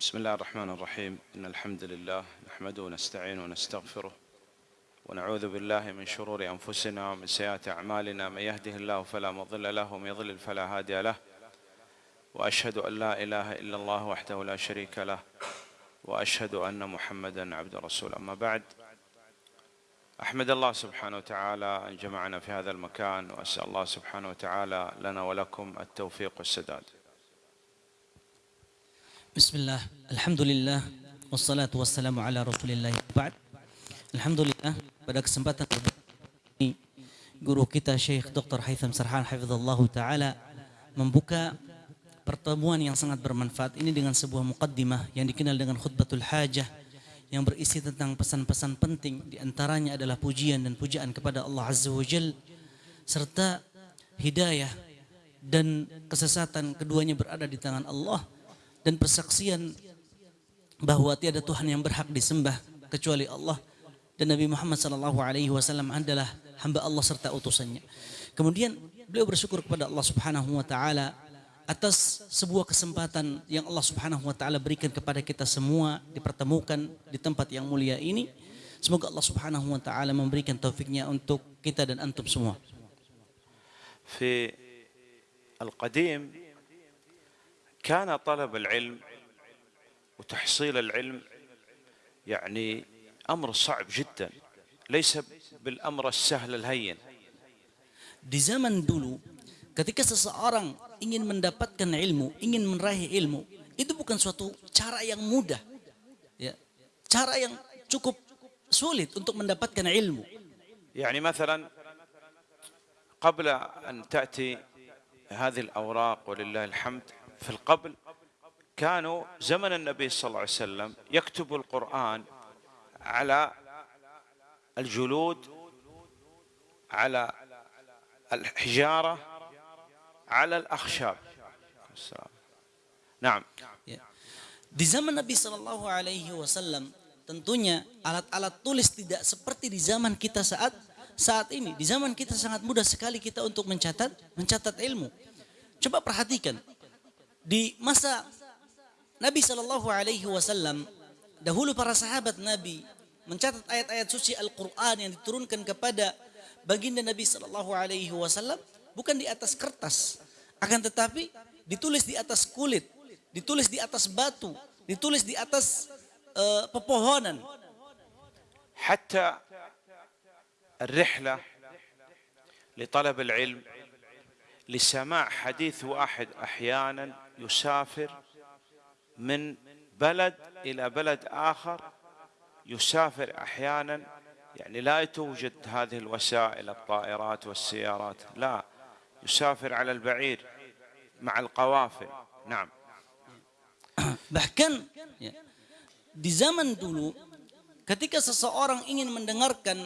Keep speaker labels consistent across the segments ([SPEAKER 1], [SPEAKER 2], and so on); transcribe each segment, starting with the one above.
[SPEAKER 1] بسم الله الرحمن الرحيم. إن الحمد لله نحمده ونستعينه ونستغفره ونعوذ بالله من شرور أنفسنا ومن سيئات أعمالنا. من يهده الله فلا مضل له ومن يضلل فلا هادي له. وأشهد أن لا إله إلا الله وحده لا شريك له وأشهد أن محمدا عبد رسول أما بعد أحمد الله سبحانه وتعالى أن جمعنا في هذا المكان وأسأل الله سبحانه وتعالى لنا ولكم التوفيق والسداد.
[SPEAKER 2] Bismillah, Alhamdulillah, wassalatu wassalamu ala rasulillah ba'd. Alhamdulillah, pada kesempatan ini, guru kita Syekh Dr. Haitham Sarhan Hafizallahu Ta'ala membuka pertemuan yang sangat bermanfaat ini dengan sebuah muqaddimah yang dikenal dengan khutbatul hajah yang berisi tentang pesan-pesan penting di antaranya adalah pujian dan pujaan kepada Allah Azza wa Jal serta hidayah dan kesesatan keduanya berada di tangan Allah dan persaksian bahwa tiada Tuhan yang berhak disembah kecuali Allah dan Nabi Muhammad sallallahu alaihi wasallam adalah hamba Allah serta utusannya. Kemudian beliau bersyukur kepada Allah Subhanahu wa taala atas sebuah kesempatan yang Allah Subhanahu wa taala berikan kepada kita semua dipertemukan di tempat yang mulia ini. Semoga Allah Subhanahu wa taala memberikan taufiknya untuk kita dan antum semua.
[SPEAKER 1] في القديم كان طلب العلم وتحصيل العلم يعني أمر صعب جدا ليس بالامر السهل الهين
[SPEAKER 2] Di zaman dulu, ketika seseorang ingin mendapatkan ilmu, ingin meraih ilmu, itu bukan suatu cara yang mudah. Ya. Cara yang cukup sulit untuk mendapatkan ilmu.
[SPEAKER 1] يعني مثلا قبل ان تاتي هذه الاوراق ولله الحمد في القبل كانوا زمن النبي صلى الله عليه وسلم يكتب القران على الجلود على الحجاره على الاخشاب نعم.
[SPEAKER 2] Di zaman Nabi Shallallahu Alaihi Wasallam, tentunya alat-alat tulis tidak seperti di zaman kita saat saat ini. Di zaman kita sangat mudah sekali kita untuk mencatat mencatat ilmu. Coba perhatikan di masa Nabi Shallallahu Alaihi Wasallam dahulu para sahabat Nabi mencatat ayat-ayat suci Al-Quran yang diturunkan kepada baginda Nabi Shallallahu Alaihi Wasallam bukan di atas kertas, akan tetapi ditulis di atas kulit, ditulis di atas batu, ditulis di atas eh, pepohonan.
[SPEAKER 1] حتى الرحله لطلب العلم لسماع حديث واحد احيانا يسافر من بلد إلى بلد آخر يسافر أحيانا يعني لا توجد هذه الوسائل الطائرات والسيارات لا يسافر على البعير مع القوافل. نعم.
[SPEAKER 2] بحكم di zaman dulu ketika إن ingin mendengarkan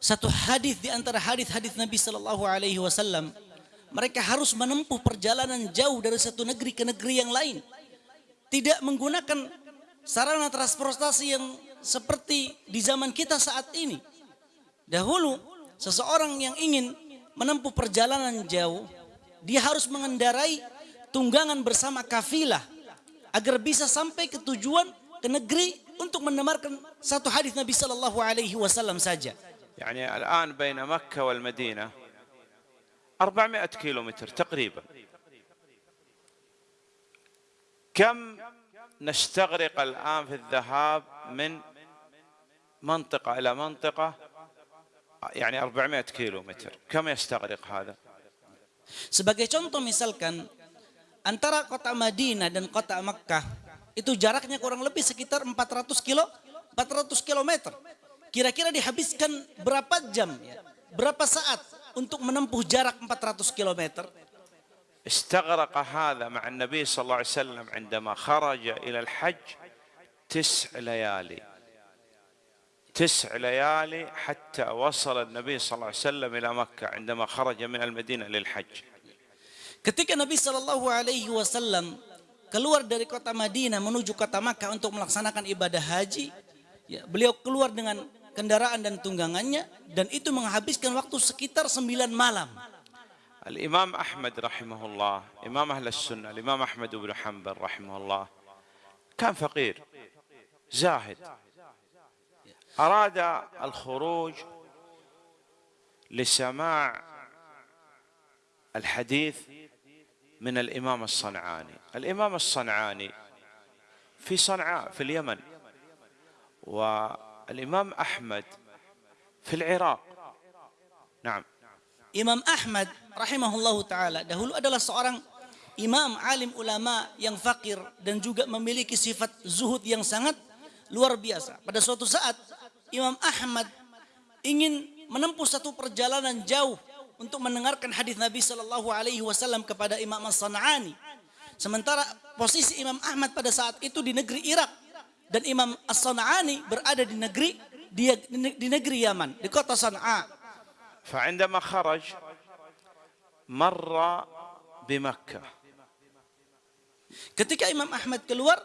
[SPEAKER 2] satu hadis di antara hadis-hadis Nabi Shallallahu alaihi wasallam mereka harus menempuh perjalanan jauh dari satu negeri ke negeri yang lain, tidak menggunakan sarana transportasi yang seperti di zaman kita saat ini. Dahulu seseorang yang ingin menempuh perjalanan jauh, dia harus mengendarai tunggangan bersama kafilah agar bisa sampai ke tujuan ke negeri untuk mendengarkan satu hadis Nabi Shallallahu Alaihi Wasallam saja.
[SPEAKER 1] يعني الآن بين مكة والمدينة 400 كيلو متر تقريبا كم نستغرق الآن في الذهاب من منطقة إلى منطقة يعني 400 كيلو متر كم يستغرق هذا
[SPEAKER 2] Sebagai contoh misalkan antara kota Madinah dan kota Makkah itu jaraknya kurang lebih sekitar 400 kilo 400 kilometer. Kira-kira dihabiskan berapa jam ya? Berapa saat untuk menempuh jarak 400 kilometer?
[SPEAKER 1] استغرق هذا مع النبي صلى الله عليه وسلم عندما خرج إلى الحج تسع ليالي تسع ليالي حتى وصل النبي صلى الله عليه وسلم إلى مكة عندما خرج من المدينة للحج
[SPEAKER 2] Ketika Nabi Shallallahu Alaihi Wasallam keluar dari kota Madinah menuju kota Makkah untuk melaksanakan ibadah haji, ya, beliau keluar dengan kendaraan dan tunggangannya dan itu menghabiskan waktu sekitar sembilan malam.
[SPEAKER 1] الإمام أحمد رحمه الله إمام أهل السنة الإمام أحمد بن حنبل رحمه الله كان فقير زاهد أراد الخروج لسماع الحديث من الإمام الصنعاني الإمام الصنعاني في صنعاء في اليمن والإمام أحمد في العراق نعم
[SPEAKER 2] Imam Ahmad rahimahullahu taala dahulu adalah seorang imam alim ulama yang fakir dan juga memiliki sifat zuhud yang sangat luar biasa. Pada suatu saat Imam Ahmad ingin menempuh satu perjalanan jauh untuk mendengarkan hadis Nabi Shallallahu Alaihi Wasallam kepada Imam As-San'ani. Sementara posisi Imam Ahmad pada saat itu di negeri Irak dan Imam As-San'ani berada di negeri di, di negeri Yaman, di kota Sana'a.
[SPEAKER 1] فعندما خرج مر بمكة
[SPEAKER 2] Ketika Imam Ahmad keluar,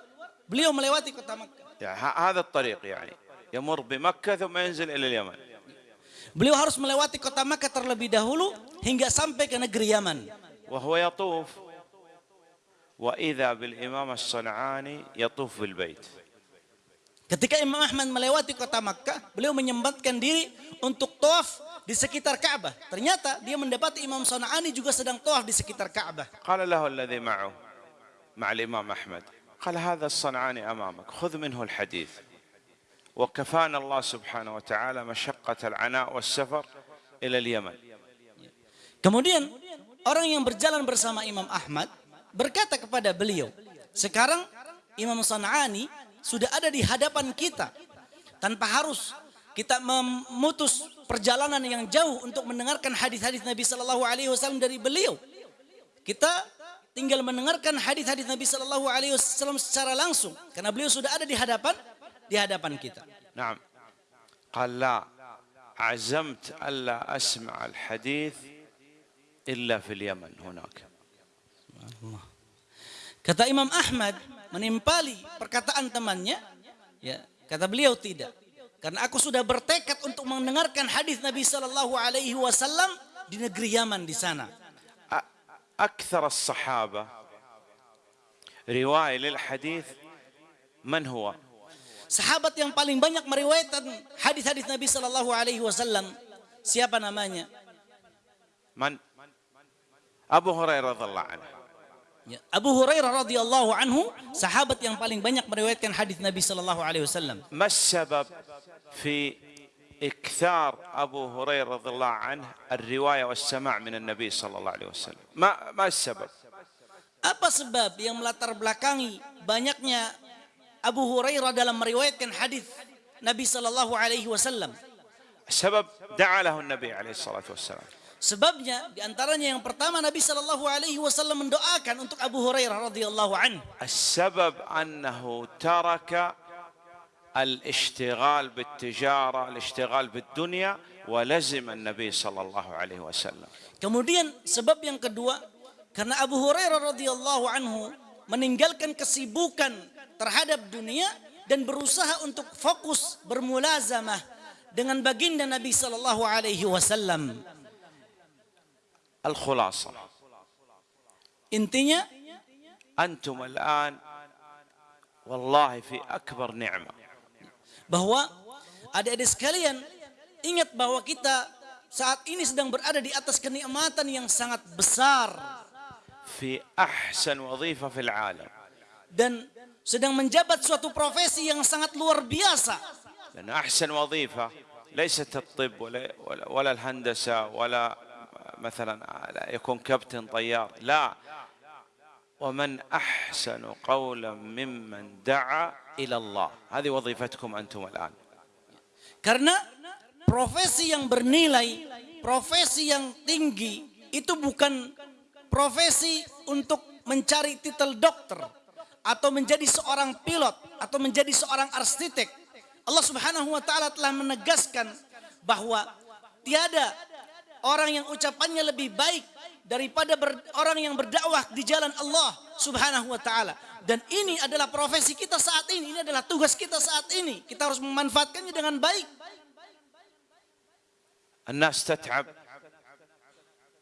[SPEAKER 2] beliau melewati kota Makkah.
[SPEAKER 1] يعني هذا الطريق يعني يمر بمكة ثم ينزل إلى اليمن
[SPEAKER 2] Beliau harus melewati kota Makkah terlebih dahulu hingga sampai ke negeri Yaman.
[SPEAKER 1] وهو يطوف وإذا بالإمام الصنعاني يطوف بالبيت
[SPEAKER 2] Ketika Imam Ahmad melewati kota Makkah, beliau menyempatkan diri untuk tawaf di sekitar Ka'bah. Ternyata dia mendapati Imam Sana'ani juga sedang tawaf di sekitar Ka'bah.
[SPEAKER 1] Qala lahu alladhi ma'u ma'al Imam Ahmad. Qala hadha as-Sana'ani amamak, khudh minhu al-hadith. Wa kafana Allah subhanahu wa ta'ala masyaqqat al-ana' was-safar ila al-Yaman.
[SPEAKER 2] Kemudian orang yang berjalan bersama Imam Ahmad berkata kepada beliau, "Sekarang Imam Sana'ani sudah ada di hadapan kita tanpa harus kita memutus perjalanan yang jauh untuk mendengarkan hadis-hadis Nabi Shallallahu Alaihi Wasallam dari beliau. Kita tinggal mendengarkan hadis-hadis Nabi Shallallahu Alaihi Wasallam secara langsung karena beliau sudah ada di hadapan di hadapan kita.
[SPEAKER 1] نعم قال لا عزمت ألا أسمع الحديث إلا في اليمن هناك
[SPEAKER 2] Kata Imam Ahmad menimpali perkataan temannya, ya kata beliau tidak. Karena aku sudah bertekad untuk mendengarkan hadis Nabi Shallallahu Alaihi Wasallam di negeri Yaman di sana.
[SPEAKER 1] أ- أكثر الصحابة رواية للحديث من هو؟
[SPEAKER 2] Sahabat yang paling banyak meriwayatkan hadis-hadis Nabi Shallallahu Alaihi Wasallam siapa namanya?
[SPEAKER 1] من؟ أبو هريرة رضي الله عنه
[SPEAKER 2] Ya, Abu Hurairah radhiyallahu anhu sahabat yang paling banyak meriwayatkan hadis Nabi Shallallahu Alaihi Wasallam.
[SPEAKER 1] ما السبب في إكثار أبو هريرة رضي الله عنه الرواية والسماع من النبي صلى الله عليه وسلم ما, ما السبب
[SPEAKER 2] Apa sebab yang melatar belakangi banyaknya Abu Hurairah dalam meriwayatkan hadis Nabi Shallallahu Alaihi Wasallam?
[SPEAKER 1] السبب دعا له النبي عليه الصلاة والسلام
[SPEAKER 2] Sebabnya diantaranya yang pertama Nabi Shallallahu Alaihi Wasallam mendoakan untuk Abu Hurairah radhiyallahu anhu.
[SPEAKER 1] السبب أنه ترك الاشتغال بالتجارة الاشتغال بالدنيا ولزم النبي صلى الله عليه وسلم
[SPEAKER 2] Kemudian sebab yang kedua karena Abu Hurairah radhiyallahu anhu meninggalkan kesibukan terhadap dunia dan berusaha untuk fokus bermulazamah dengan baginda Nabi Shallallahu Alaihi Wasallam.
[SPEAKER 1] الخلاصة
[SPEAKER 2] Intinya
[SPEAKER 1] أنتم الآن والله في أكبر نعمة
[SPEAKER 2] bahwa adik-adik sekalian ingat bahwa kita saat ini sedang berada di atas kenikmatan yang sangat besar
[SPEAKER 1] في أحسن وظيفة في العالم
[SPEAKER 2] dan sedang menjabat suatu profesi yang sangat luar biasa.
[SPEAKER 1] لأن أحسن وظيفة ليست الطب ولا, ولا, ولا الهندسة ولا مثلا يكون كابتن طيار لا ومن أحسن قولا ممن دعا إلى الله هذه وظيفتكم أنتم الآن
[SPEAKER 2] Karena profesi yang bernilai, profesi yang tinggi itu bukan profesi untuk mencari titel dokter atau menjadi seorang pilot atau menjadi seorang arsitek. Allah Subhanahu wa taala telah menegaskan bahwa tiada orang yang ucapannya lebih baik daripada ber- orang yang berdakwah di jalan Allah Subhanahu wa taala. Dan ini adalah profesi kita saat ini, ini adalah tugas kita saat ini. Kita harus memanfaatkannya dengan baik.
[SPEAKER 1] الناس تتعب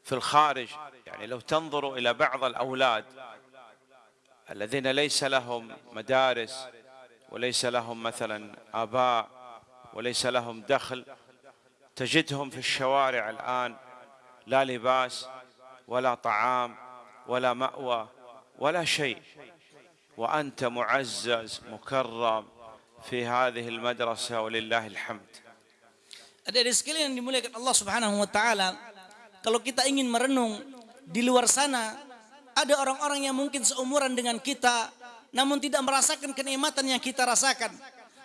[SPEAKER 1] في الخارج يعني لو تنظروا إلى بعض الأولاد الذين ليس لهم مدارس وليس لهم مثلا آباء وليس لهم دخل تجدهم في الشوارع الآن لا لباس ولا طعام ولا مأوى ولا شيء وأنت معزز مكرم في هذه المدرسة ولله الحمد
[SPEAKER 2] Adik-adik sekalian yang dimuliakan Allah Subhanahu wa taala, kalau kita ingin merenung di luar sana ada orang-orang yang mungkin seumuran dengan kita namun tidak merasakan kenikmatan yang kita rasakan.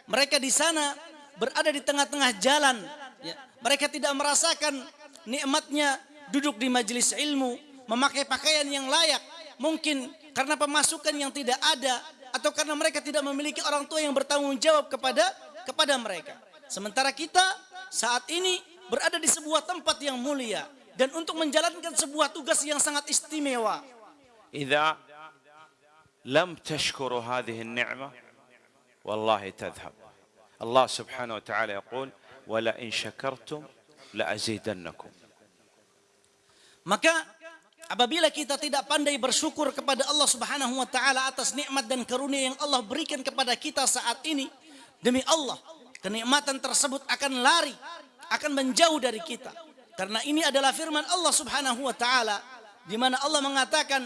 [SPEAKER 2] Mereka di sana berada di tengah-tengah jalan, Ya. Mereka tidak merasakan nikmatnya duduk di majelis ilmu, memakai pakaian yang layak. Mungkin karena pemasukan yang tidak ada atau karena mereka tidak memiliki orang tua yang bertanggung jawab kepada kepada mereka. Sementara kita saat ini berada di sebuah tempat yang mulia dan untuk menjalankan sebuah tugas yang sangat istimewa.
[SPEAKER 1] Idza lam tashkuru hadhihi an-ni'mah wallahi tadhhab. Allah Subhanahu wa taala ولئن شكرتم لأزيدنكم
[SPEAKER 2] Maka apabila kita tidak pandai bersyukur kepada Allah Subhanahu wa taala atas nikmat dan karunia yang Allah berikan kepada kita saat ini, demi Allah, kenikmatan tersebut akan lari, akan menjauh dari kita. Karena ini adalah firman Allah Subhanahu wa taala di mana Allah mengatakan,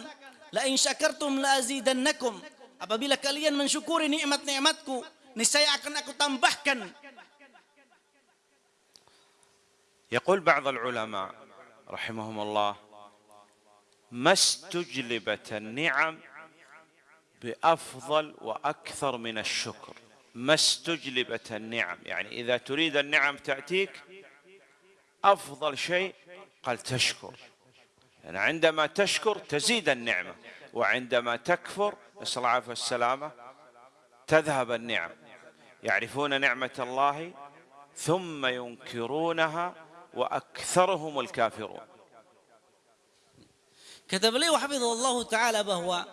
[SPEAKER 2] "La in syakartum la azidannakum." Apabila kalian mensyukuri nikmat-nikmatku, niscaya akan aku tambahkan.
[SPEAKER 1] يقول بعض العلماء رحمهم الله ما استجلبت النعم بأفضل وأكثر من الشكر. ما استجلبت النعم يعني إذا تريد النعم تأتيك أفضل شيء قال تشكر. يعني عندما تشكر تزيد النعمة وعندما تكفر نسال الله العافيه والسلامه تذهب النعم. يعرفون نعمة الله ثم ينكرونها واكثرهم الكافرون
[SPEAKER 2] Kata beliau hafizallah taala bahwa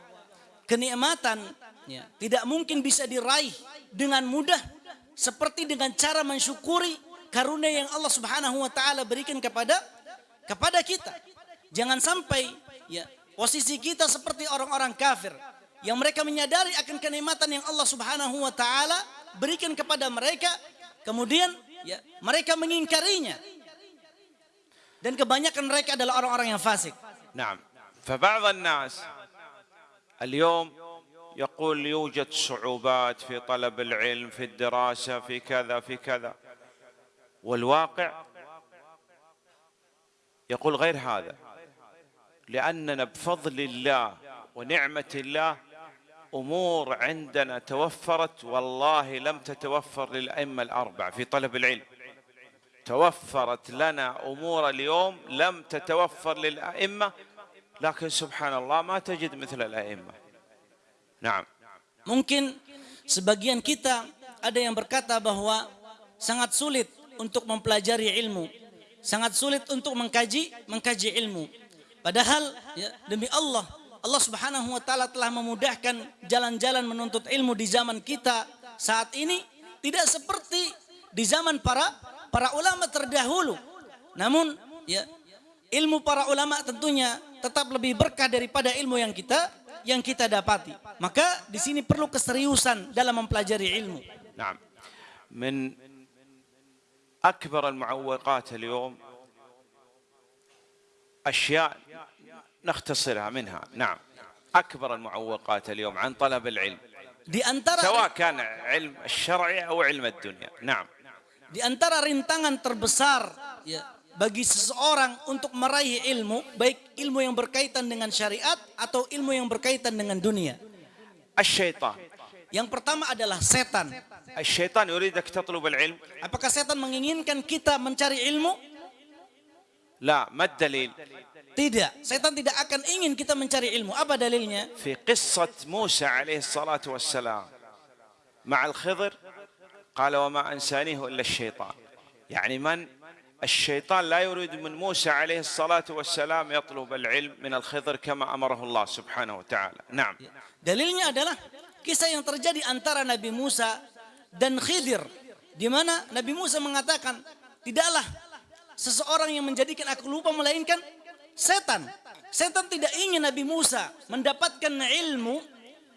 [SPEAKER 2] kenikmatan ya, tidak mungkin bisa diraih dengan mudah seperti dengan cara mensyukuri karunia yang Allah Subhanahu wa taala berikan kepada kepada kita. Jangan sampai ya posisi kita seperti orang-orang kafir yang mereka menyadari akan kenikmatan yang Allah Subhanahu wa taala berikan kepada mereka kemudian ya mereka mengingkarinya. Dan kebanyakan mereka adalah orang-orang yang fasik.
[SPEAKER 1] نعم فبعض الناس اليوم يقول يوجد صعوبات في طلب العلم في الدراسه في كذا في كذا والواقع يقول غير هذا لاننا بفضل الله ونعمه الله امور عندنا توفرت والله لم تتوفر للائمه الاربعه في طلب العلم توفرت لنا امور اليوم لم تتوفر للائمه لكن سبحان الله ما تجد مثل الائمه نعم
[SPEAKER 2] Mungkin sebagian kita ada yang berkata bahwa sangat sulit untuk mempelajari ilmu, sangat sulit untuk mengkaji mengkaji ilmu. Padahal ya, demi Allah, Allah Subhanahu wa taala telah memudahkan jalan-jalan menuntut ilmu di zaman kita saat ini tidak seperti di zaman para para ulama terdahulu. Namun ya ilmu para ulama tentunya tetap lebih berkah daripada ilmu yang kita yang kita dapati. Maka di sini perlu keseriusan dalam mempelajari ilmu.
[SPEAKER 1] نعم من اكبر المعوقات اليوم اشياء نختصرها منها نعم اكبر المعوقات اليوم عن طلب العلم
[SPEAKER 2] Di antara
[SPEAKER 1] سواء كان علم الشرعي او علم الدنيا نعم
[SPEAKER 2] di antara rintangan terbesar ya, bagi seseorang untuk meraih ilmu, baik ilmu yang berkaitan dengan syariat atau ilmu yang berkaitan dengan dunia.
[SPEAKER 1] Asyaitan.
[SPEAKER 2] Yang pertama adalah setan.
[SPEAKER 1] Asyaitan yuridak tatlub al-ilm.
[SPEAKER 2] Apakah setan menginginkan kita mencari ilmu?
[SPEAKER 1] La, mad dalil.
[SPEAKER 2] Tidak, setan tidak akan ingin kita mencari ilmu. Apa dalilnya?
[SPEAKER 1] Fi qissat Musa alaihi salatu wassalam. Ma'al khidr قال وما أنسانيه إلا الشيطان يعني من الشيطان لا يريد من موسى عليه الصلاة والسلام يطلب العلم من الخضر كما أمره الله سبحانه وتعالى نعم
[SPEAKER 2] Dalilnya adalah kisah yang terjadi antara Nabi Musa dan Khidir. Di mana Nabi Musa mengatakan, tidaklah seseorang yang menjadikan aku lupa melainkan setan. Setan tidak ingin Nabi Musa mendapatkan ilmu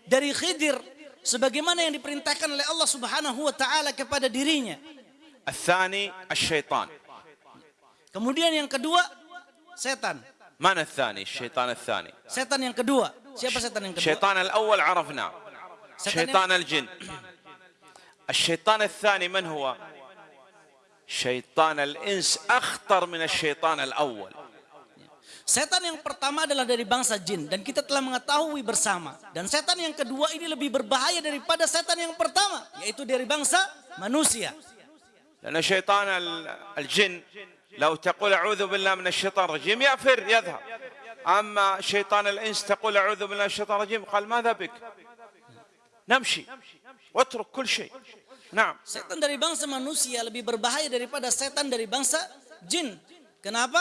[SPEAKER 2] dari Khidir sebagaimana yang diperintahkan oleh Allah Subhanahu wa taala kepada dirinya.
[SPEAKER 1] الثاني الشيطان
[SPEAKER 2] Kemudian yang kedua setan.
[SPEAKER 1] من الثاني الشيطان الثاني
[SPEAKER 2] Setan yang kedua. Siapa setan yang kedua?
[SPEAKER 1] الشيطان الأول عرفناه
[SPEAKER 2] شيطان-
[SPEAKER 1] شيطان الجن الشيطان الثاني من هو شيطان الإنس أخطر من الشيطان الأول
[SPEAKER 2] Setan yang pertama adalah dari bangsa jin dan kita telah mengetahui bersama. Dan setan yang kedua ini lebih berbahaya daripada setan yang pertama, yaitu dari bangsa manusia.
[SPEAKER 1] لأن شيطان ال- الجن لو تقول أعوذ بالله من الشيطان الرجيم يأفر يذهب أما شيطان الإنس تقول أعوذ بالله من الشيطان الرجيم قال ماذا بك نمشي واترك كل شيء نعم
[SPEAKER 2] Setan dari bangsa manusia lebih berbahaya daripada setan dari bangsa jin. Kenapa?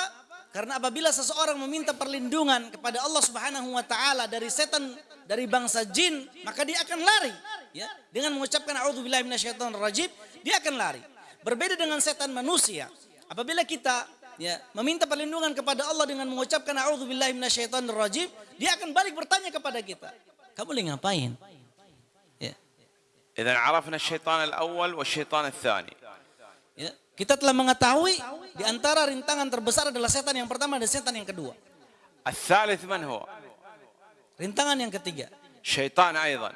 [SPEAKER 2] Karena apabila seseorang meminta perlindungan kepada Allah Subhanahu wa taala dari setan dari bangsa jin, maka dia akan lari ya. Dengan mengucapkan auzubillahi minasyaitonirrajim, dia akan lari. Berbeda dengan setan manusia. Apabila kita ya meminta perlindungan kepada Allah dengan mengucapkan auzubillahi minasyaitonirrajim, dia akan balik bertanya kepada kita. Kamu lagi ngapain? Ya.
[SPEAKER 1] Jadi, arafna syaitan al-awwal wa syaitan al-thani.
[SPEAKER 2] Ya. kita telah mengetahui di antara rintangan terbesar adalah setan yang pertama dan setan yang kedua.
[SPEAKER 1] الثالث من هو
[SPEAKER 2] Rintangan yang ketiga
[SPEAKER 1] شيطان أيضا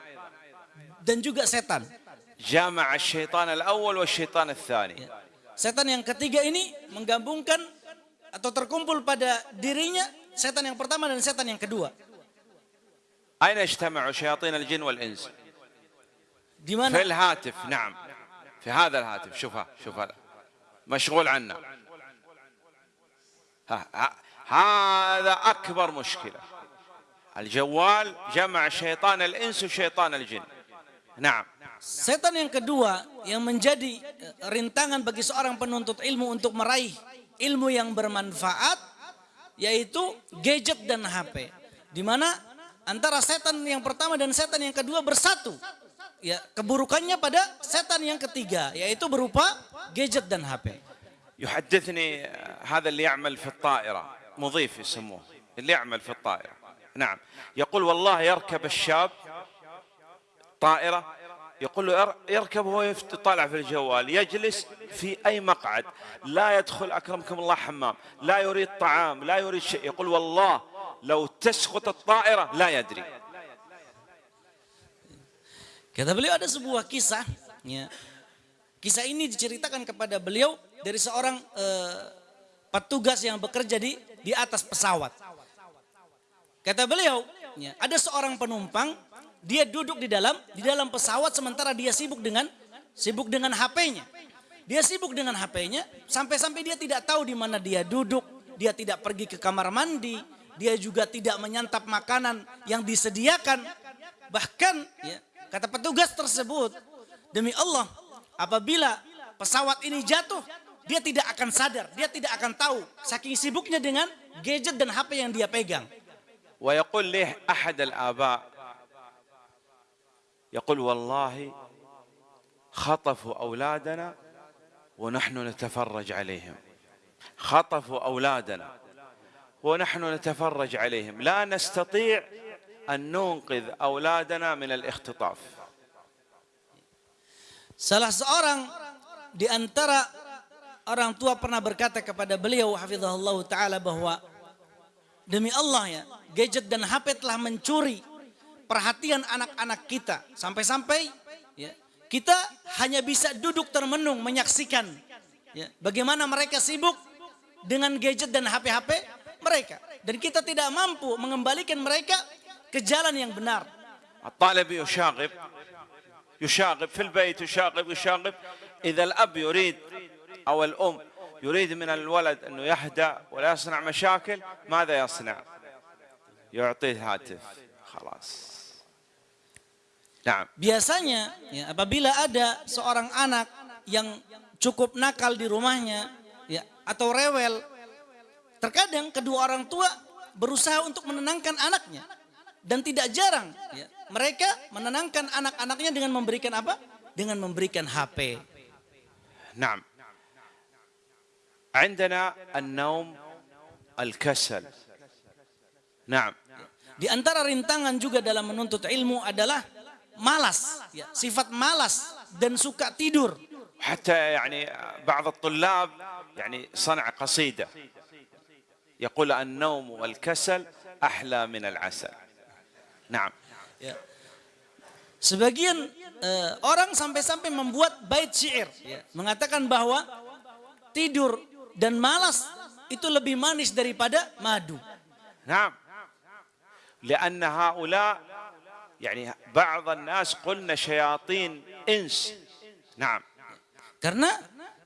[SPEAKER 2] dan juga setan.
[SPEAKER 1] جامع الشيطان الأول والشيطان الثاني
[SPEAKER 2] Ya. Setan yang ketiga ini menggabungkan atau terkumpul pada dirinya setan yang pertama dan setan yang kedua.
[SPEAKER 1] أين اجتمعوا شياطين الجن والإنس
[SPEAKER 2] Di
[SPEAKER 1] في
[SPEAKER 2] mana?
[SPEAKER 1] الهاتف نعم في هذا الهاتف شوفها شوفها مشغول عنا ها ها هذا أكبر مشكلة الجوال جمع شيطان الإنس وشيطان الجن نعم
[SPEAKER 2] Setan yang kedua yang menjadi eh, rintangan bagi seorang penuntut ilmu untuk meraih ilmu yang bermanfaat yaitu gadget dan HP. Di mana antara setan yang pertama dan setan yang kedua bersatu. Ya, keburukannya pada setan yang ketiga yaitu berupa gadget dan HP.
[SPEAKER 1] يحدثني هذا اللي يعمل في الطائرة. مضيف يسموه. اللي يعمل في الطائرة. نعم. يقول والله يركب الشاب طائرة. يقول له ير- يركب وهو يفت- طالع في الجوال. يجلس في أي مقعد. لا يدخل أكرمكم الله حمام. لا يريد طعام لا يريد شيء. يقول والله لو تسقط الطائرة لا يدري.
[SPEAKER 2] Kata beliau ada sebuah kisah, ya. Kisah ini diceritakan kepada beliau dari seorang eh, petugas yang bekerja di di atas pesawat. Kata beliau, ya, ada seorang penumpang, dia duduk di dalam di dalam pesawat sementara dia sibuk dengan sibuk dengan HP-nya. Dia sibuk dengan HP-nya sampai-sampai dia tidak tahu di mana dia duduk, dia tidak pergi ke kamar mandi, dia juga tidak menyantap makanan yang disediakan. Bahkan ya, kata petugas tersebut, demi Allah, apabila pesawat ini jatuh, dia tidak akan sadar, dia tidak akan tahu saking sibuknya dengan gadget dan HP yang dia pegang.
[SPEAKER 1] ويقول لي أحد الآباء يقول والله خطفوا أولادنا ونحن نتفرج عليهم خطفوا أولادنا ونحن نتفرج عليهم لا نستطيع أن ننقذ أولادنا من الاختطاف
[SPEAKER 2] Salah seorang di antara orang tua pernah berkata kepada beliau hafizahullah taala bahwa demi Allah ya, gadget dan HP telah mencuri perhatian anak-anak kita sampai-sampai ya, kita hanya bisa duduk termenung menyaksikan ya, bagaimana mereka sibuk dengan gadget dan HP-HP mereka dan kita tidak mampu mengembalikan mereka ke jalan yang benar.
[SPEAKER 1] الطالب يشاغب يشاغب في البيت يشاغب يشاغب إذا الأب يريد أو الأم يريد من الولد أنه يهدأ ولا يصنع مشاكل ماذا يصنع يعطيه هاتف خلاص نعم
[SPEAKER 2] Biasanya ya, apabila ada seorang anak yang cukup nakal di rumahnya ya atau rewel, terkadang kedua orang tua berusaha untuk menenangkan anaknya dan tidak jarang ya, mereka menenangkan anak-anaknya dengan memberikan apa? Dengan memberikan HP.
[SPEAKER 1] نعم عندنا النوم الكسل نعم
[SPEAKER 2] Di antara rintangan juga dalam menuntut ilmu adalah malas, ya, sifat malas dan suka tidur.
[SPEAKER 1] حتى يعني بعض الطلاب يعني صنع قصيدة يقول النوم والكسل أحلى من العسل نعم
[SPEAKER 2] Ya. Sebagian eh, orang sampai-sampai membuat bait syair ya, mengatakan bahwa tidur dan malas itu lebih manis daripada madu.
[SPEAKER 1] نعم لأن هؤلاء يعني بعض الناس قلنا شياطين إنس نعم
[SPEAKER 2] Karena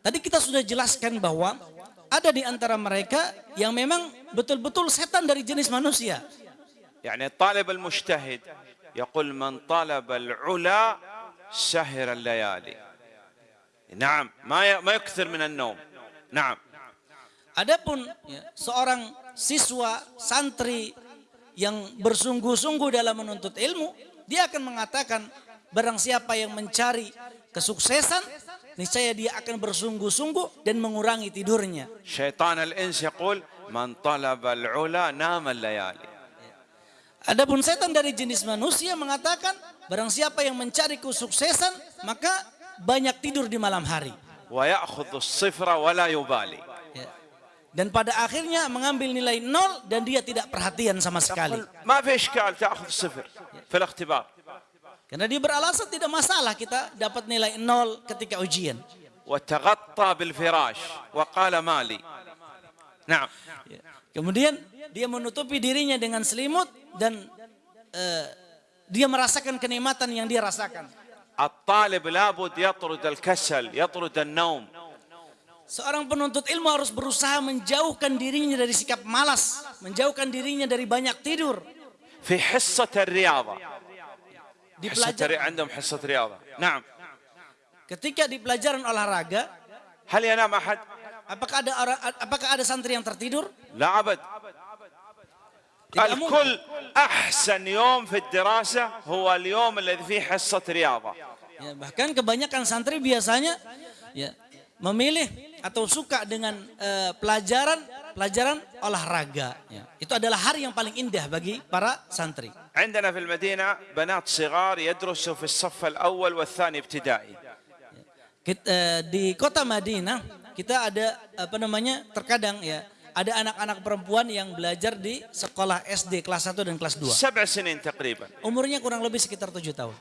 [SPEAKER 2] tadi kita sudah jelaskan bahwa ada di antara mereka yang memang betul-betul setan dari jenis manusia.
[SPEAKER 1] يعني الطالب المجتهد يقول من طلب العلا سهر الليالي نعم ما ي- ما يكثر من النوم نعم
[SPEAKER 2] Adapun ya, seorang siswa santri yang bersungguh-sungguh dalam menuntut ilmu, dia akan mengatakan barang siapa yang mencari kesuksesan, niscaya dia akan bersungguh-sungguh dan mengurangi tidurnya.
[SPEAKER 1] شيطان الإنس يقول من طلب العلا نام الليالي
[SPEAKER 2] Adapun setan dari jenis manusia mengatakan barang siapa yang mencari kesuksesan maka banyak tidur di malam hari. Ya. Dan pada akhirnya mengambil nilai nol dan dia tidak perhatian sama sekali. Karena dia beralasan tidak masalah kita dapat nilai nol ketika ujian. Ya. Kemudian dia menutupi dirinya dengan selimut dan eh, dia merasakan kenikmatan yang dia rasakan.
[SPEAKER 1] الطالب لابد يطرد الكسل يطرد النوم
[SPEAKER 2] Seorang penuntut ilmu harus berusaha menjauhkan dirinya dari sikap malas, menjauhkan dirinya dari banyak tidur.
[SPEAKER 1] في حصة الرياضة
[SPEAKER 2] Di
[SPEAKER 1] حصة
[SPEAKER 2] pelajar-
[SPEAKER 1] الري- عندهم حصة رياضة نعم
[SPEAKER 2] ketika di pelajaran olahraga,
[SPEAKER 1] هل ينام أحد؟
[SPEAKER 2] apakah ada orang, apakah ada santri yang tertidur?
[SPEAKER 1] لا أبد
[SPEAKER 2] Tidak mungkin.
[SPEAKER 1] الكل أحسن يوم في الدراسة هو اليوم الذي فيه حصة رياضة
[SPEAKER 2] Ya, bahkan kebanyakan santri biasanya ya memilih atau suka dengan eh, pelajaran pelajaran olahraga. Ya. Itu adalah hari yang paling indah bagi para santri.
[SPEAKER 1] عندنا في المدينة بنات صغار يدرسوا في الصف الأول والثاني ابتدائي
[SPEAKER 2] Kit- eh, di kota Madinah kita ada apa namanya terkadang ya ada anak-anak perempuan yang belajar di sekolah SD kelas 1 dan kelas 2. Umurnya kurang lebih sekitar 7 tahun.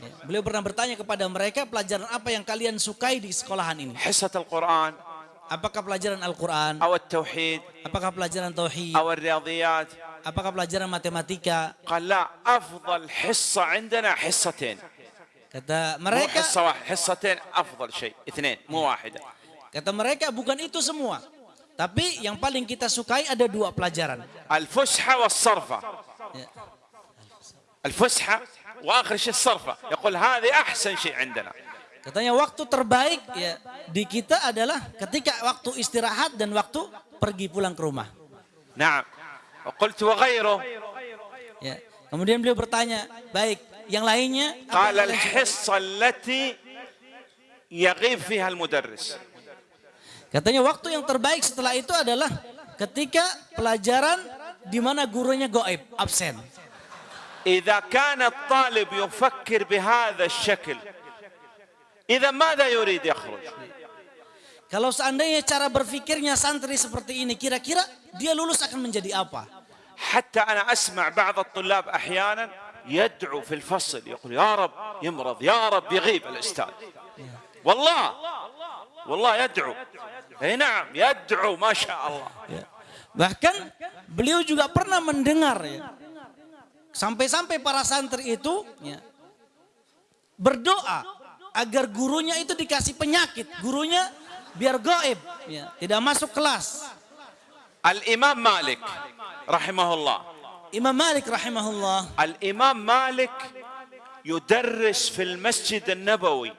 [SPEAKER 2] Ya, beliau pernah bertanya kepada mereka pelajaran apa yang kalian sukai di sekolahan ini?
[SPEAKER 1] Hissatul Quran.
[SPEAKER 2] Apakah pelajaran Al-Quran?
[SPEAKER 1] tauhid.
[SPEAKER 2] Apakah pelajaran tauhid?
[SPEAKER 1] Riyadiyat.
[SPEAKER 2] Apakah pelajaran matematika?
[SPEAKER 1] Qala afdal hissa indana hissatin.
[SPEAKER 2] Kata mereka.
[SPEAKER 1] Hissa wahid. Hissatin afdal syai. Ithnain. Mu wahidah.
[SPEAKER 2] kata mereka bukan itu semua. Tapi yang paling kita sukai ada dua pelajaran.
[SPEAKER 1] الفسحة والصرفة
[SPEAKER 2] Ya.
[SPEAKER 1] الفسحة وآخر شيء الصرفة يقول هذه أحسن شيء عندنا
[SPEAKER 2] Katanya waktu terbaik ya di kita adalah ketika waktu istirahat dan waktu pergi pulang ke rumah.
[SPEAKER 1] نعم وقلت وغيره
[SPEAKER 2] Ya. Kemudian beliau bertanya, baik, yang lainnya apa
[SPEAKER 1] قال
[SPEAKER 2] yang kalian sukai?"
[SPEAKER 1] الحصة
[SPEAKER 2] Katanya waktu yang terbaik setelah itu adalah ketika pelajaran di mana gurunya goib, absen.
[SPEAKER 1] إذا كان الطالب يفكر بهذا الشكل إذا ماذا يريد يخرج
[SPEAKER 2] Kalau seandainya cara berpikirnya santri seperti ini, kira-kira dia lulus akan menjadi apa?
[SPEAKER 1] حتى أنا أسمع بعض الطلاب أحيانا يدعو في الفصل يقول يا رب يمرض يا رب يغيب الأستاذ والله Wallah yad'u. Eh na'am, yad'u Masya Allah.
[SPEAKER 2] Ya. Bahkan beliau juga pernah mendengar ya. Sampai-sampai para santri itu ya, berdoa agar gurunya itu dikasih penyakit. Gurunya biar goib. Ya, tidak masuk kelas.
[SPEAKER 1] Al-Imam Malik rahimahullah.
[SPEAKER 2] Imam Malik rahimahullah.
[SPEAKER 1] Al-Imam Malik yudarris fil masjid an-nabawi.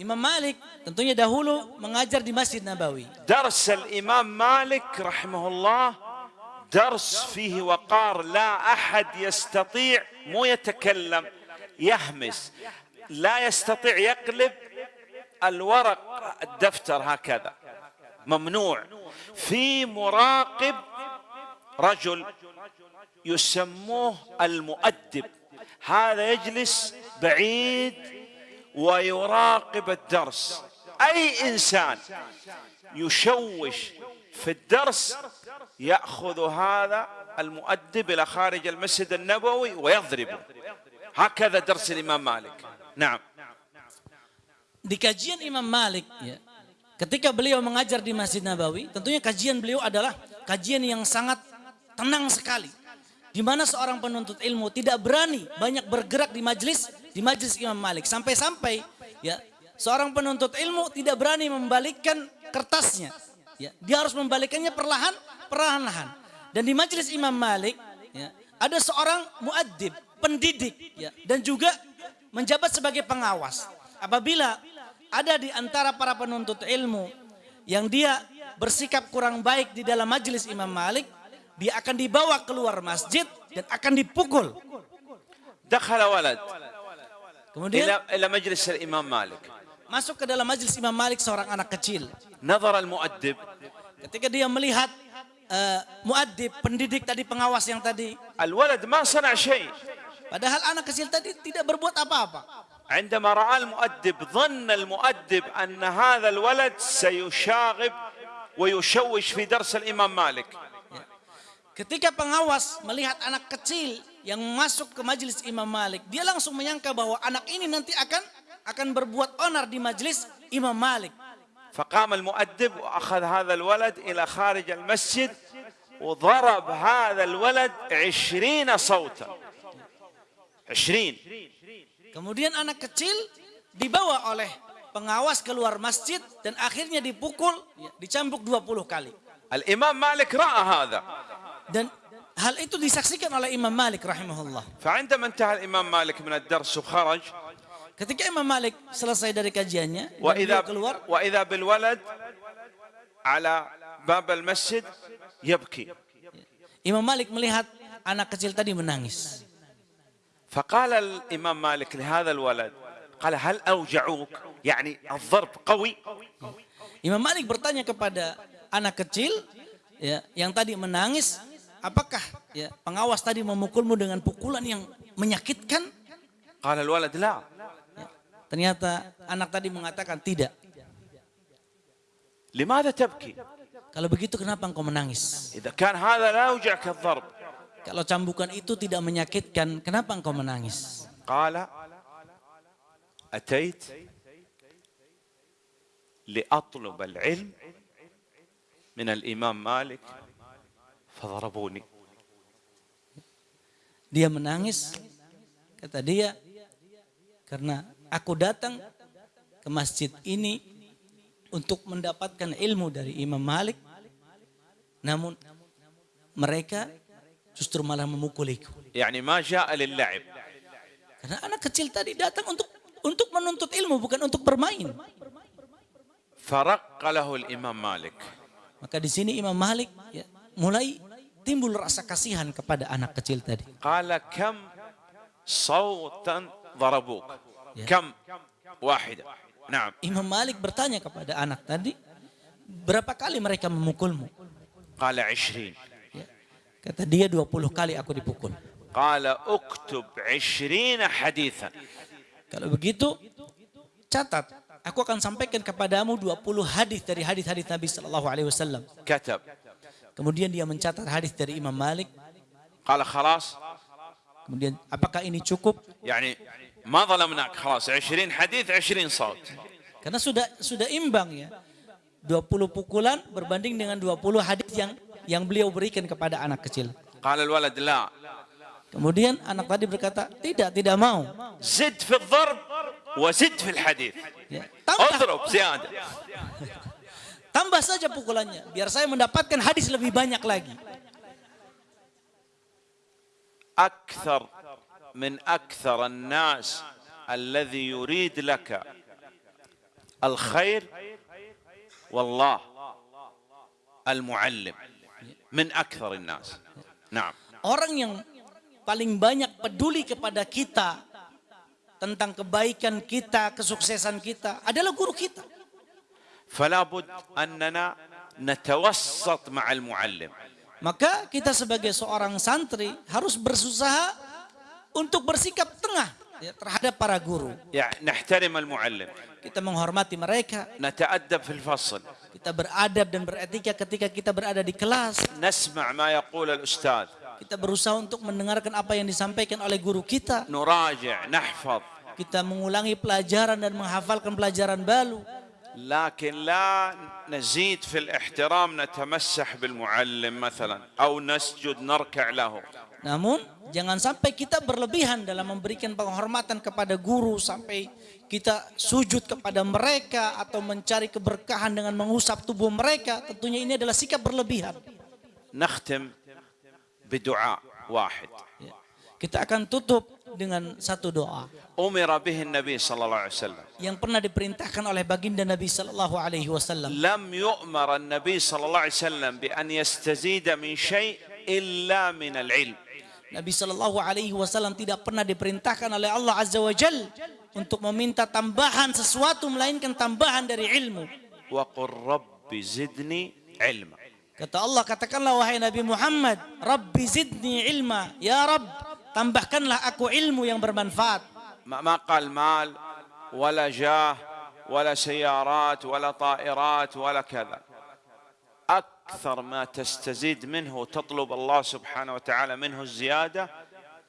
[SPEAKER 2] Imam Malik tentunya dahulu mengajar di Masjid Nabawi.
[SPEAKER 1] الإمام مالك رحمه الله درس فيه وقار لا أحد يستطيع مو يتكلم يهمس لا يستطيع يقلب الورق الدفتر هكذا ممنوع في مراقب رجل يسموه المؤدب هذا يجلس بعيد ويراقب الدرس اي انسان يشوش في الدرس ياخذ هذا المؤدب الى خارج المسجد النبوي ويضربه هكذا درس الامام مالك نعم
[SPEAKER 2] Di kajian Imam Malik, ya, ketika beliau mengajar di Masjid Nabawi, tentunya kajian beliau adalah kajian yang sangat tenang sekali. Di mana seorang penuntut ilmu tidak berani banyak bergerak di majelis di majlis Imam Malik. Sampai-sampai ya seorang penuntut ilmu tidak berani membalikkan kertasnya. Ya, dia harus membalikkannya perlahan, perlahan-lahan. Dan di majlis Imam Malik ya, ada seorang muadzib, pendidik ya, dan juga menjabat sebagai pengawas. Apabila ada di antara para penuntut ilmu yang dia bersikap kurang baik di dalam majelis Imam Malik, dia akan dibawa keluar masjid dan akan dipukul.
[SPEAKER 1] Dakhala walad.
[SPEAKER 2] Kemudian
[SPEAKER 1] إلى إلى مجلس الامام مالك
[SPEAKER 2] masuk ke dalam majelis Imam Malik seorang anak kecil.
[SPEAKER 1] نظر المؤدب
[SPEAKER 2] Ketika dia melihat uh, muadzib, pendidik tadi, pengawas yang tadi,
[SPEAKER 1] الولد ما صنع شيء
[SPEAKER 2] padahal anak kecil tadi tidak berbuat apa-apa.
[SPEAKER 1] عندما راى المؤدب ظن المؤدب ان هذا الولد سيشاغب ويشوش في درس الامام مالك
[SPEAKER 2] Ketika pengawas melihat anak kecil yang masuk ke majelis Imam Malik, dia langsung menyangka bahwa anak ini nanti akan akan berbuat onar di majelis Imam Malik.
[SPEAKER 1] فقام المؤدب واخذ هذا الولد الى خارج المسجد وضرب هذا الولد عشرين صوتا عشرين
[SPEAKER 2] Kemudian anak kecil dibawa oleh pengawas keluar masjid dan akhirnya dipukul, ya, dicambuk 20 kali.
[SPEAKER 1] الامام مالك راى هذا
[SPEAKER 2] Dan hal itu disaksikan oleh Imam Malik rahimahullah.
[SPEAKER 1] فعندما انتهى الامام مالك من الدرس وخرج
[SPEAKER 2] Ketika Imam Malik selesai dari kajiannya, dan
[SPEAKER 1] واذا
[SPEAKER 2] beliau keluar,
[SPEAKER 1] واذا بالولد على باب المسجد يبكي
[SPEAKER 2] Imam Malik melihat anak kecil tadi menangis.
[SPEAKER 1] فقال الامام مالك لهذا الولد قال هل اوجعوك يعني الضرب قوي
[SPEAKER 2] Imam Malik bertanya kepada anak kecil ya yang tadi menangis, Apakah ya, pengawas tadi memukulmu dengan pukulan yang menyakitkan?
[SPEAKER 1] Kalau
[SPEAKER 2] ya, walad. Ternyata anak tadi mengatakan tidak.
[SPEAKER 1] Limada tabki?
[SPEAKER 2] Kalau begitu kenapa engkau menangis?
[SPEAKER 1] Kan.
[SPEAKER 2] Kalau cambukan itu tidak menyakitkan, kenapa engkau menangis?
[SPEAKER 1] Qala atait li atlub al-ilm min al-imam Malik Fadarabuni.
[SPEAKER 2] Dia menangis, kata dia, karena aku datang ke masjid ini untuk mendapatkan ilmu dari Imam Malik, namun mereka justru malah memukuliku.
[SPEAKER 1] Yani ma.
[SPEAKER 2] Karena anak kecil tadi datang untuk untuk menuntut ilmu bukan untuk bermain.
[SPEAKER 1] Imam Malik.
[SPEAKER 2] Maka di sini Imam Malik ya, mulai timbul rasa kasihan kepada anak kecil tadi.
[SPEAKER 1] Qala kam sautan darabuk. Ya. Kam wahida. Nah.
[SPEAKER 2] Imam Malik bertanya kepada anak tadi, berapa kali mereka memukulmu?
[SPEAKER 1] Qala 20.
[SPEAKER 2] Ya. Kata dia 20 kali aku dipukul.
[SPEAKER 1] Qala uktub 20 hadithan.
[SPEAKER 2] Kalau begitu, catat. Aku akan sampaikan kepadamu 20 hadis dari hadis-hadis Nabi Sallallahu Alaihi Wasallam.
[SPEAKER 1] Katab.
[SPEAKER 2] Kemudian dia mencatat hadis dari Imam Malik.
[SPEAKER 1] Qala khalas.
[SPEAKER 2] Kemudian apakah ini cukup?
[SPEAKER 1] Yani ma zalamnak khalas 20 hadis 20 saut.
[SPEAKER 2] Karena sudah sudah imbang ya. 20 pukulan berbanding dengan 20 hadis yang yang beliau berikan kepada anak kecil.
[SPEAKER 1] Qala al-walad la.
[SPEAKER 2] Kemudian anak tadi berkata, "Tidak, tidak mau."
[SPEAKER 1] Zid fil dharb wa zid hadis.
[SPEAKER 2] Ya, tambah.
[SPEAKER 1] Udrub ziyada.
[SPEAKER 2] Tambah saja pukulannya, biar saya mendapatkan hadis lebih banyak lagi.
[SPEAKER 1] Akthar min akthar an-nas alladhi yurid laka al-khair wallah al-muallim min akthar an-nas. Naam.
[SPEAKER 2] Orang yang paling banyak peduli kepada kita tentang kebaikan kita, kesuksesan kita adalah guru kita.
[SPEAKER 1] فلا بد أننا نتوسط مع المعلم
[SPEAKER 2] Maka kita sebagai seorang santri harus berusaha untuk bersikap tengah ya, terhadap para guru.
[SPEAKER 1] يعني نحترم المعلم
[SPEAKER 2] Kita menghormati mereka,
[SPEAKER 1] نتأدب في الفصل
[SPEAKER 2] kita beradab dan beretika ketika kita berada di kelas.
[SPEAKER 1] نسمع ما يقول الأستاذ
[SPEAKER 2] Kita berusaha untuk mendengarkan apa yang disampaikan oleh guru kita.
[SPEAKER 1] نراجع نحفظ
[SPEAKER 2] Kita mengulangi pelajaran dan menghafalkan pelajaran baru.
[SPEAKER 1] لكن لا نزيد في الاحترام نتمسح بالمعلم مثلا أو نسجد نركع له
[SPEAKER 2] Namun jangan sampai kita berlebihan dalam memberikan penghormatan kepada guru sampai kita sujud kepada mereka atau mencari keberkahan dengan mengusap tubuh mereka. Tentunya ini adalah sikap berlebihan.
[SPEAKER 1] نختم بدعاء واحد
[SPEAKER 2] Ya. Kita akan tutup dengan satu doa.
[SPEAKER 1] Umira bihi Nabi sallallahu alaihi wasallam.
[SPEAKER 2] Yang pernah diperintahkan oleh baginda Nabi sallallahu alaihi wasallam.
[SPEAKER 1] Lam yu'mar an-nabi sallallahu alaihi wasallam bi an yastazida min syai' illa min al-ilm.
[SPEAKER 2] Nabi sallallahu alaihi wasallam tidak pernah diperintahkan oleh Allah azza wa jal untuk meminta tambahan sesuatu melainkan tambahan dari ilmu.
[SPEAKER 1] Wa qur rabbi zidni ilma.
[SPEAKER 2] Kata Allah katakanlah wahai Nabi Muhammad, Rabbi zidni ilma, ya Rabb tambahkanlah aku ilmu yang bermanfaat.
[SPEAKER 1] ما ما قال مال ولا جاه ولا سيارات ولا طائرات ولا كذا أكثر ما تستزيد منه وتطلب الله سبحانه وتعالى منه الزيادة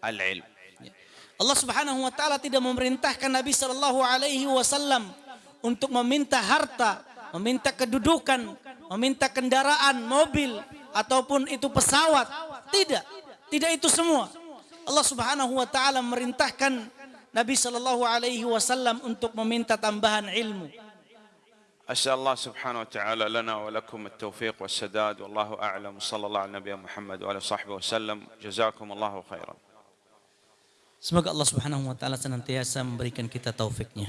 [SPEAKER 1] العلم
[SPEAKER 2] Allah Subhanahu wa taala tidak memerintahkan Nabi Shallallahu alaihi wasallam untuk meminta harta, meminta kedudukan, meminta kendaraan, mobil ataupun itu pesawat. Tidak. Tidak itu semua. Allah Subhanahu wa taala memerintahkan Nabi Shallallahu alaihi wasallam untuk meminta tambahan ilmu.
[SPEAKER 1] أسأل الله سبحانه وتعالى لنا ولكم التوفيق والسداد والله أعلم صلى الله على نبينا محمد وعلى صحبه وسلم جزاكم الله خيرا
[SPEAKER 2] Semoga Allah Subhanahu wa taala senantiasa memberikan kita taufiknya.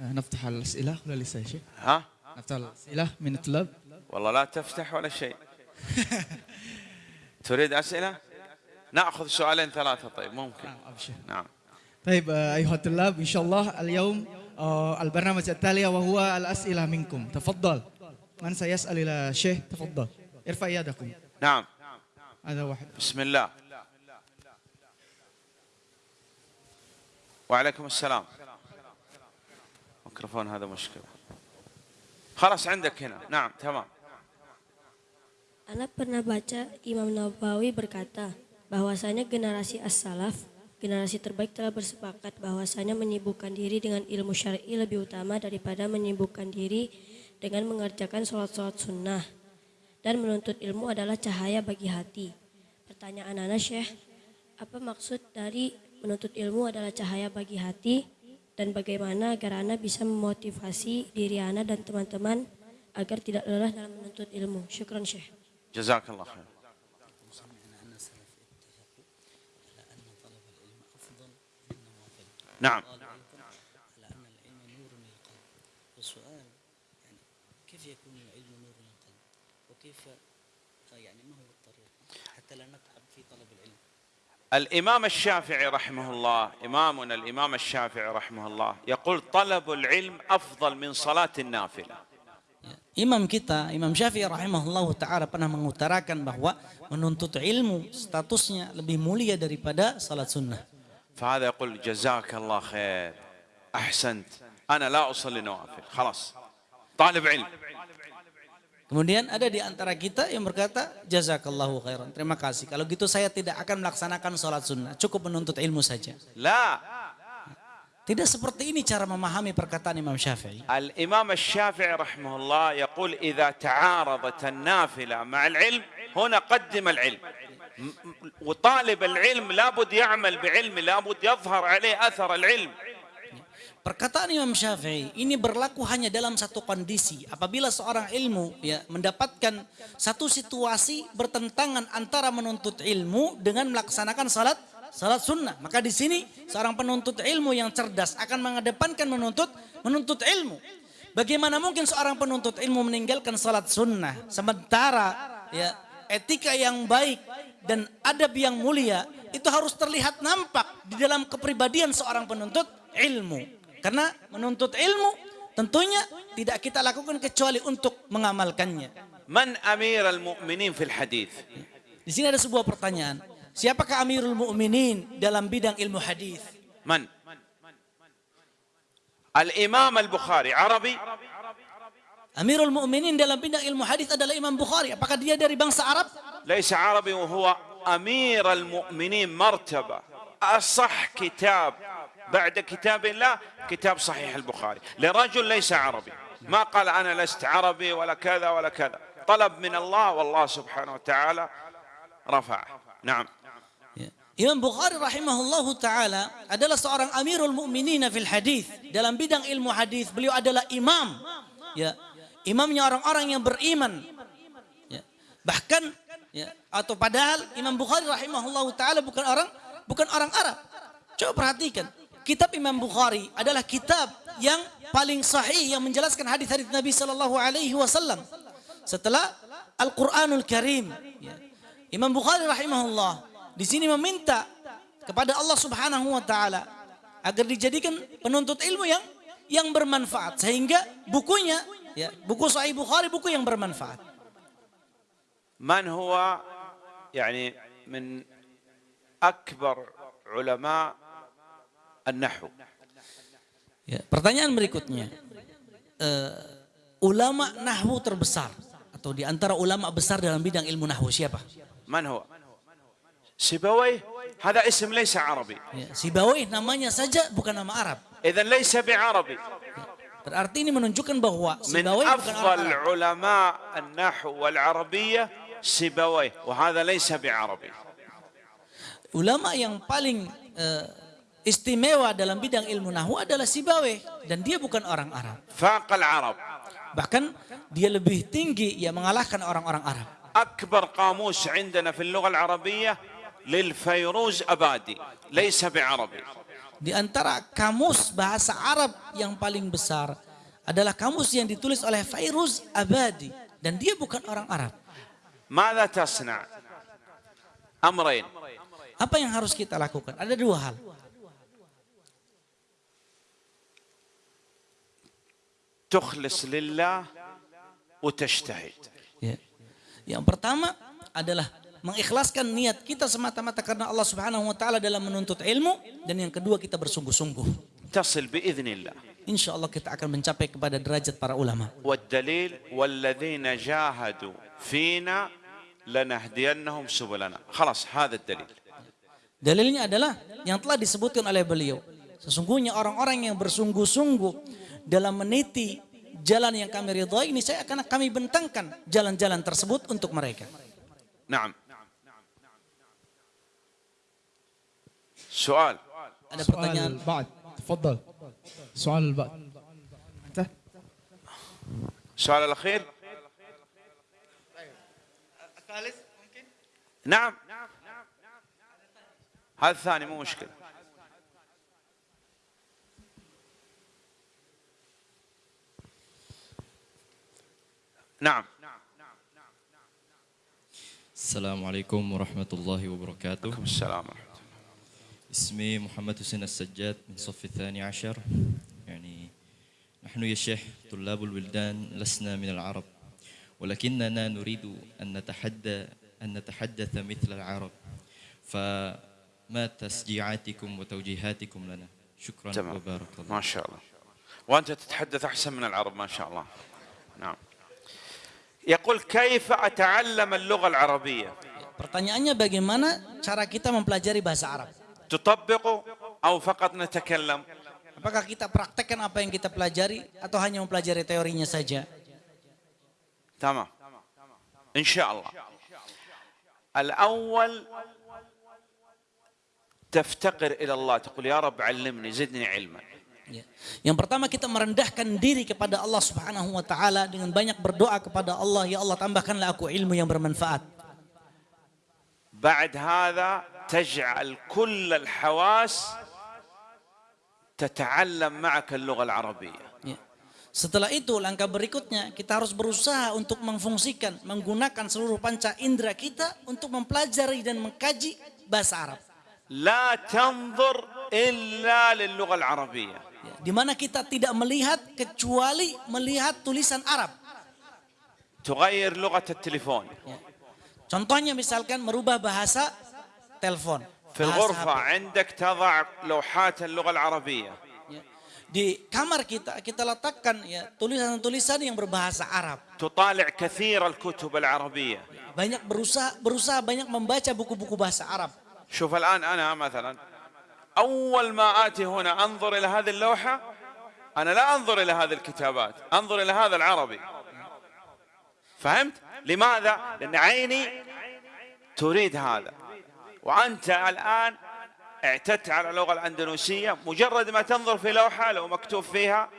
[SPEAKER 3] نفتح الأسئلة ولا لسه يا شيخ؟
[SPEAKER 1] ها
[SPEAKER 3] نفتح الأسئلة من الطلاب
[SPEAKER 1] والله لا تفتح ولا شيء تريد أسئلة؟ نأخذ سؤالين ثلاثة طيب ممكن.
[SPEAKER 3] نعم أبشر
[SPEAKER 1] نعم.
[SPEAKER 3] طيب آه، أيها الطلاب إن شاء الله اليوم آه، البرنامج التالي وهو الأسئلة منكم. تفضل. من سيسأل إلى الشيخ تفضل. ارفع يدكم.
[SPEAKER 1] نعم.
[SPEAKER 3] هذا واحد.
[SPEAKER 1] بسم الله. وعليكم السلام. ميكروفون هذا مشكلة. خلاص عندك هنا. نعم تمام.
[SPEAKER 4] Anak pernah baca Imam Nawawi berkata bahwasanya generasi as-salaf, generasi terbaik telah bersepakat bahwasanya menyibukkan diri dengan ilmu syar'i lebih utama daripada menyibukkan diri dengan mengerjakan sholat-sholat sunnah. Dan menuntut ilmu adalah cahaya bagi hati. Pertanyaan Ana Syekh, apa maksud dari menuntut ilmu adalah cahaya bagi hati dan bagaimana agar Ana bisa memotivasi diri Ana dan teman-teman agar tidak lelah dalam menuntut ilmu. Syukran Syekh.
[SPEAKER 1] جزاك الله خير. نعم.
[SPEAKER 2] والسؤال يعني كيف يكون العلم نور للقلب وكيف يعني ما هو الطريق؟ حتى لا نتعب في طلب العلم.
[SPEAKER 1] الإمام الشافعي رحمه الله إمامنا الإمام الشافعي رحمه الله يقول طلب العلم أفضل من صلاة النافلة.
[SPEAKER 2] Imam kita, Imam Syafi'i rahimahullah ta'ala pernah mengutarakan bahwa menuntut ilmu statusnya lebih mulia daripada salat sunnah.
[SPEAKER 1] فهذا يقول جزاك الله خير أحسنت أنا لا أصلي نوافل خلاص طالب علم
[SPEAKER 2] Kemudian ada di antara kita yang berkata, jazakallahu khairan. Terima kasih. Kalau gitu saya tidak akan melaksanakan sholat sunnah. Cukup menuntut ilmu saja.
[SPEAKER 1] لا
[SPEAKER 2] Tidak seperti ini cara memahami perkataan Imam Syafi'i.
[SPEAKER 1] الإمام الشافعي رحمه الله يقول إذا تعارضت النافلة مع العلم هنا قدم العلم م- م- وطالب العلم لابد يعمل بعلم لابد يظهر عليه أثر العلم
[SPEAKER 2] Perkataan Imam Syafi'i ini berlaku hanya dalam satu kondisi. Apabila seorang ilmu ya mendapatkan satu situasi bertentangan antara menuntut ilmu dengan melaksanakan salat salat sunnah. Maka di sini seorang penuntut ilmu yang cerdas akan mengedepankan menuntut menuntut ilmu. Bagaimana mungkin seorang penuntut ilmu meninggalkan salat sunnah sementara ya etika yang baik dan adab yang mulia itu harus terlihat nampak di dalam kepribadian seorang penuntut ilmu. Karena menuntut ilmu tentunya tidak kita lakukan kecuali untuk mengamalkannya.
[SPEAKER 1] Man amiral mu'minin fil hadith.
[SPEAKER 2] Di sini ada sebuah pertanyaan. Siapakah Amirul Mukminin dalam bidang ilmu hadis?
[SPEAKER 1] من الإمام البخاري عربي
[SPEAKER 2] Amirul Mukminin dalam bidang ilmu hadis adalah Imam Bukhari. Apakah dia dari bangsa Arab?
[SPEAKER 1] ليس عربي وهو أمير المؤمنين مرتبة أصح كتاب بعد كتاب الله كتاب صحيح البخاري لرجل ليس عربي ما قال أنا لست عربي ولا كذا ولا كذا طلب من الله والله سبحانه وتعالى رفعه نعم.
[SPEAKER 2] Imam Bukhari rahimahullahu taala adalah seorang Amirul Mukminin fil hadis. Dalam bidang ilmu hadis, beliau adalah imam. Ya. Imamnya orang-orang yang beriman. Ya. Bahkan ya, atau padahal Imam Bukhari rahimahullahu taala bukan orang bukan orang Arab. Coba perhatikan. Kitab Imam Bukhari adalah kitab yang paling sahih yang menjelaskan hadis-hadis Nabi sallallahu alaihi wasallam. Setelah Al-Qur'anul Karim. Ya. Imam Bukhari rahimahullah di sini meminta kepada Allah Subhanahu wa taala agar dijadikan penuntut ilmu yang yang bermanfaat sehingga bukunya ya buku Sahih Bukhari buku yang bermanfaat.
[SPEAKER 1] Man huwa yani min akbar ulama an-nahw.
[SPEAKER 2] Ya, pertanyaan berikutnya. Uh, ulama nahwu terbesar atau di antara ulama besar dalam bidang ilmu nahwu siapa?
[SPEAKER 1] Man huwa? سيبويه هذا اسم ليس عربي
[SPEAKER 2] Ya, Sibawih namanya saja bukan nama Arab.
[SPEAKER 1] إذا ليس بعربي
[SPEAKER 2] Berarti ini menunjukkan bahwa
[SPEAKER 1] من
[SPEAKER 2] Sibawih bukan orang
[SPEAKER 1] أفضل
[SPEAKER 2] Arab.
[SPEAKER 1] علماء النحو والعربية سيبويه وهذا ليس بعربي
[SPEAKER 2] Ulama yang paling eh, istimewa dalam bidang ilmu nahwu adalah Sibawih dan dia bukan orang Arab.
[SPEAKER 1] فاق العرب
[SPEAKER 2] Bahkan dia lebih tinggi ya mengalahkan orang-orang Arab.
[SPEAKER 1] أكبر قاموس عندنا في اللغة العربية للفيروز أبادي ليس بعربي
[SPEAKER 2] Di antara kamus bahasa Arab yang paling besar adalah kamus yang ditulis oleh Fairuz Abadi dan dia bukan orang Arab.
[SPEAKER 1] ماذا تصنع أمرين
[SPEAKER 2] Apa yang harus kita lakukan? Ada dua hal.
[SPEAKER 1] تخلص لله وتجتهد
[SPEAKER 2] Ya. Yang pertama adalah mengikhlaskan niat kita semata-mata karena Allah Subhanahu wa taala dalam menuntut ilmu dan yang kedua kita bersungguh-sungguh.
[SPEAKER 1] تصل بإذن الله
[SPEAKER 2] Insya Allah kita akan mencapai kepada derajat para ulama.
[SPEAKER 1] والدليل والذين جاهدوا فينا لنهدينهم سبلنا خلاص هذا الدليل
[SPEAKER 2] Dalilnya adalah yang telah disebutkan oleh beliau. Sesungguhnya orang-orang yang bersungguh-sungguh dalam meniti jalan yang kami ridhoi ini saya akan kami bentangkan jalan-jalan tersebut untuk mereka.
[SPEAKER 1] نعم سؤال.
[SPEAKER 2] Ada pertanyaan?
[SPEAKER 3] سؤال بعد. تفضل. سؤال بعد. أنت؟
[SPEAKER 1] السؤال الأخير. نعم. هذا الثاني مو مشكلة. نعم.
[SPEAKER 5] السلام عليكم ورحمة الله وبركاته.
[SPEAKER 1] السلام ورحمة الله.
[SPEAKER 5] اسمي محمد حسين السجاد من صف الثاني عشر. يعني نحن يا شيخ طلاب البلدان لسنا من العرب ولكننا نريد أن نتحدى أن نتحدث مثل العرب. فما تشجيعاتكم وتوجيهاتكم لنا؟ شكرا
[SPEAKER 1] تمام.
[SPEAKER 5] وبارك الله
[SPEAKER 1] ما شاء الله. وأنت تتحدث أحسن من العرب ما شاء الله. نعم. يقول كيف أتعلم اللغة العربية؟
[SPEAKER 2] Pertanyaannya bagaimana cara kita mempelajari bahasa Arab?
[SPEAKER 1] تطبق أو فقط نتكلم
[SPEAKER 2] Apakah kita praktekkan apa yang kita pelajari atau hanya mempelajari teorinya saja?
[SPEAKER 1] تمام إن شاء الله الأول تفتقر إلى الله تقول يا رب علمني زدني علما
[SPEAKER 2] Ya. Yang pertama kita merendahkan diri kepada Allah Subhanahu wa taala dengan banyak berdoa kepada Allah, ya Allah tambahkanlah aku ilmu yang bermanfaat.
[SPEAKER 1] بعد هذا تجعل كل الحواس تتعلم معك اللغة العربية
[SPEAKER 2] Ya. Setelah itu langkah berikutnya kita harus berusaha untuk memfungsikan, menggunakan seluruh panca indera kita untuk mempelajari dan mengkaji bahasa Arab.
[SPEAKER 1] لا تنظر إلا للغة العربية
[SPEAKER 2] Ya, di mana kita tidak melihat kecuali melihat tulisan Arab.
[SPEAKER 1] تغير لغة التليفون
[SPEAKER 2] Ya. Contohnya misalkan merubah bahasa telepon.
[SPEAKER 1] في
[SPEAKER 2] bahasa
[SPEAKER 1] الغرفة. عندك تضع لوحات اللغة العربية.
[SPEAKER 2] Di kamar kita kita letakkan ya tulisan-tulisan yang berbahasa Arab.
[SPEAKER 1] تطالع كثير الكتب العربية
[SPEAKER 2] Banyak berusaha berusaha banyak membaca buku-buku bahasa Arab.
[SPEAKER 1] شوف الآن أنا مثلا أول ما آتي هنا أنظر إلى هذه اللوحة أنا لا أنظر إلى هذه الكتابات أنظر إلى هذا العربي فهمت؟ لماذا؟ لأن عيني تريد هذا وأنت الآن اعتدت على اللغة الأندونيسية مجرد ما تنظر في لوحة لو مكتوب فيها